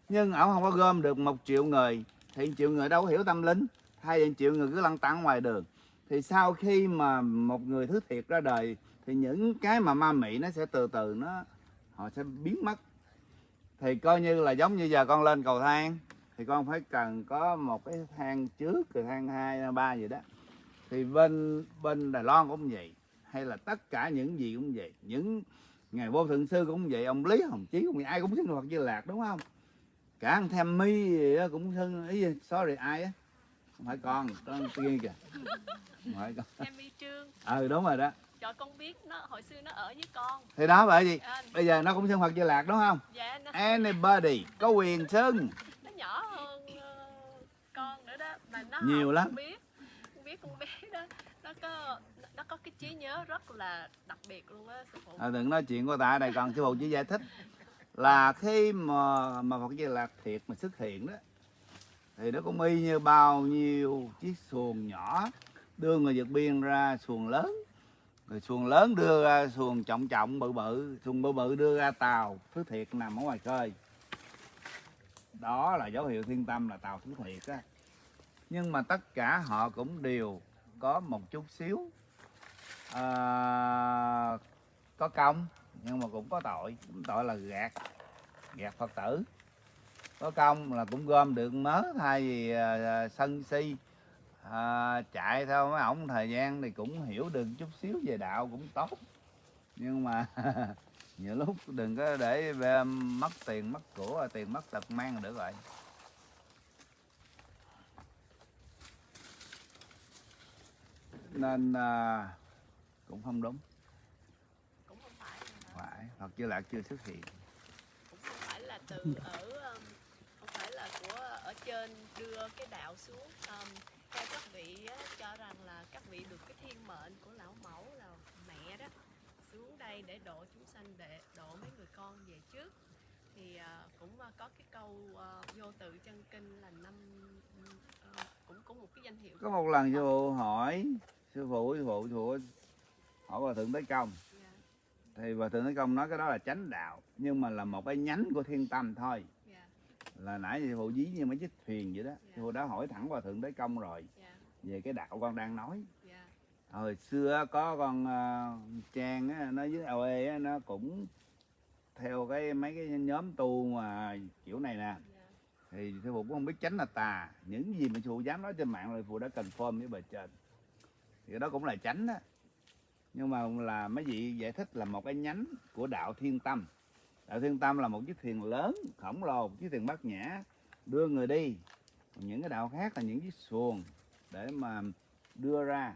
Nhưng ổng không có gom được một triệu người, thì triệu người đâu có hiểu tâm linh. Hai triệu người cứ lăn tăn ngoài đường, thì sau khi mà một người thứ thiệt ra đời, thì những cái mà ma mị nó sẽ từ từ nó, họ sẽ biến mất. Thì coi như là giống như giờ con lên cầu thang, thì con phải cần có một cái thang trước, rồi thang hai ba gì đó thì bên bên Đài Loan cũng vậy hay là tất cả những gì cũng vậy. Những ngày vô thượng sư cũng vậy ông Lý Hồng Chí cũng vậy ai cũng xưng Phật Di Lạc đúng không? Cả anh Tham Mi gì cũng xưng ý gì, sorry ai á? Không phải con con kia kìa. Không phải con. Em y trương. Ừ đúng rồi đó. Cho con biết nó hồi xưa nó ở với con. Thì đó bởi vì à, bây giờ nó cũng xưng Phật Di Lạc đúng không? Dạ nó, anybody có quyền xưng. Nó nhỏ hơn ờ, con nữa đó mà nó Nhiều lắm. biết con biết con bé có nó có cái trí nhớ rất là đặc biệt luôn á sư phụ. À, đừng nói chuyện của ta này đây còn sư phụ chỉ giải thích là khi mà mà Phật Di Lạc thiệt mà xuất hiện đó thì nó cũng y như bao nhiêu chiếc xuồng nhỏ đưa người vượt biên ra xuồng lớn rồi xuồng lớn đưa ra xuồng trọng trọng bự bự xuồng bự bự đưa ra tàu thứ thiệt nằm ở ngoài khơi. Đó là dấu hiệu thiên tâm là tàu thứ thiệt á. Nhưng mà tất cả họ cũng đều có một chút xíu. À, có công nhưng mà cũng có tội. Cũng tội là gạt gạt phật tử. Có công là cũng gom được mớ thay vì à, sân si. À, chạy theo mấy ổng thời gian thì cũng hiểu được chút xíu về đạo cũng tốt. Nhưng mà nhiều lúc đừng có để à, mất tiền mất của tiền mất tật mang được rồi. Nên à, cũng không đúng. Cũng không phải phải Phật Di Lạc chưa xuất hiện. Cũng không phải là từ ở um, không phải là của ở trên đưa cái đạo xuống. Um, theo các vị á, cho rằng là các vị được cái thiên mệnh của lão mẫu là mẹ đó xuống đây để độ chúng sanh để độ mấy người con về trước. Thì à, cũng à, có cái câu à, vô tự chân kinh là năm à, cũng cũng một cái danh hiệu có một lần phụ hỏi sư phụ sư phụ sư phụ. Hỏi hòa thượng tới công. Dạ, thì hòa thượng tới công nói cái đó là chánh đạo nhưng mà là một cái nhánh của thiên tâm thôi. Dạ, là nãy sư phụ dí như mấy chiếc thuyền vậy đó. Dạ. sư phụ đã hỏi thẳng hòa thượng tới công rồi dạ, về cái đạo con đang nói. Dạ, hồi xưa có con uh, trang á, nó với OE á, nó cũng theo cái mấy cái nhóm tu mà kiểu này nè. Dạ, thì sư phụ cũng không biết tránh là tà những gì mà sư phụ dám nói trên mạng rồi phụ đã confirm với bề trên thì đó cũng là tránh đó. Nhưng mà là mấy vị giải thích là một cái nhánh của đạo thiên tâm. Đạo thiên tâm là một chiếc thuyền lớn khổng lồ một chiếc thuyền bát nhã đưa người đi. Những cái đạo khác là những chiếc xuồng để mà đưa ra.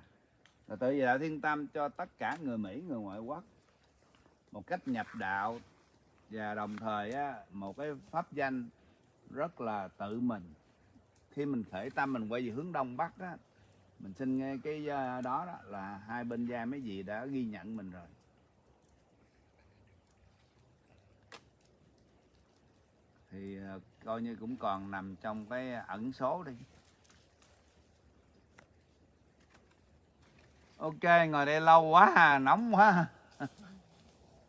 Là tự vì đạo thiên tâm cho tất cả người mỹ người ngoại quốc một cách nhập đạo và đồng thời á, một cái pháp danh rất là tự mình. Khi mình khởi tâm mình quay về hướng đông bắc á mình xin nghe cái ờ, đó, đó là hai bên gia mấy vị đã ghi nhận mình rồi. Thì ờ, coi như cũng còn nằm trong cái ẩn số đi. Ok ngồi đây lâu quá à, nóng quá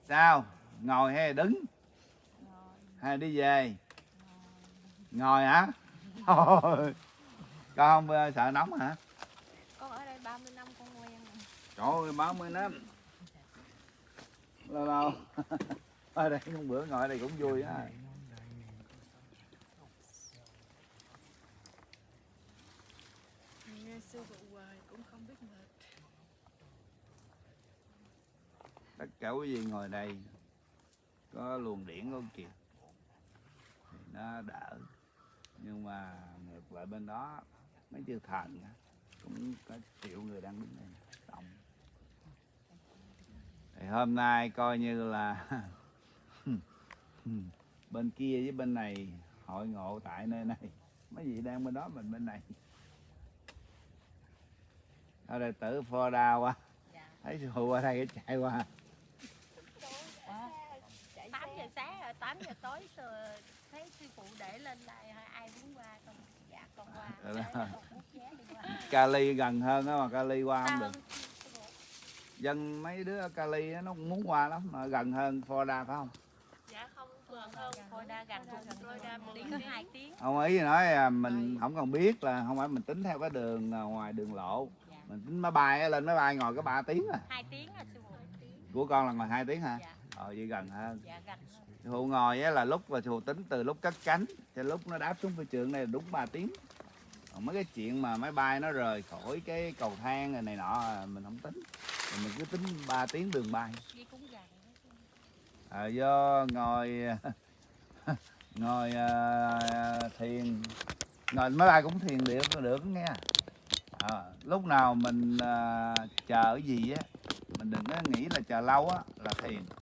sao? Ngồi hay đứng? Hay đi về? Ngồi. Hả? Thôi. Con không ờ, sợ nóng hả 30 năm con quen rồi. Trời ơi ba mươi năm. Lâu lâu. Ở đây một bữa ngồi đây cũng vui á. Nghe sư phụ hoài cũng không biết mệt. Tất cả quý vị ngồi đây có luồng điển con kìa? Thì nó đỡ. Nhưng mà ngược lại bên đó mấy chư thần á, cũng có triệu người đang đứng đây động thì hôm nay coi như là bên kia với bên này hội ngộ tại nơi này. Mấy vị đang bên đó mình bên này. Ở đây tử phò đa qua thấy sư phụ ở đây chạy qua. Tám giờ sáng rồi tám giờ tối thấy sư phụ để lên lại Cali gần hơn á mà Cali qua không được. Dân mấy đứa Cali á, nó cũng muốn qua lắm mà gần hơn Florida phải không? Dạ không gần hơn Florida gần hơn Florida đi có hai tiếng. Ông ý nói mình không cần biết là không phải mình tính theo cái đường à, ngoài đường lộ. Dạ. mình tính máy bay lên máy bay ngồi có 3 tiếng à. Hai tiếng à sư phụ của con là ngồi 2 tiếng hả? Dạ. Ờ vậy gần hơn. Dạ gần phụ ngồi á, là lúc sư phụ tính từ lúc cất cánh cho lúc nó đáp xuống phi trường này là đúng 3 tiếng. Còn mấy cái chuyện mà máy bay nó rời khỏi cái cầu thang này, này nọ à, mình không tính. Rồi mình cứ tính 3 tiếng đường bay. À, do ngồi ngồi à, thiền. Ngồi máy bay cũng thiền được được nghe. À, lúc nào mình à, chờ cái gì á mình đừng có nghĩ là chờ lâu á là thiền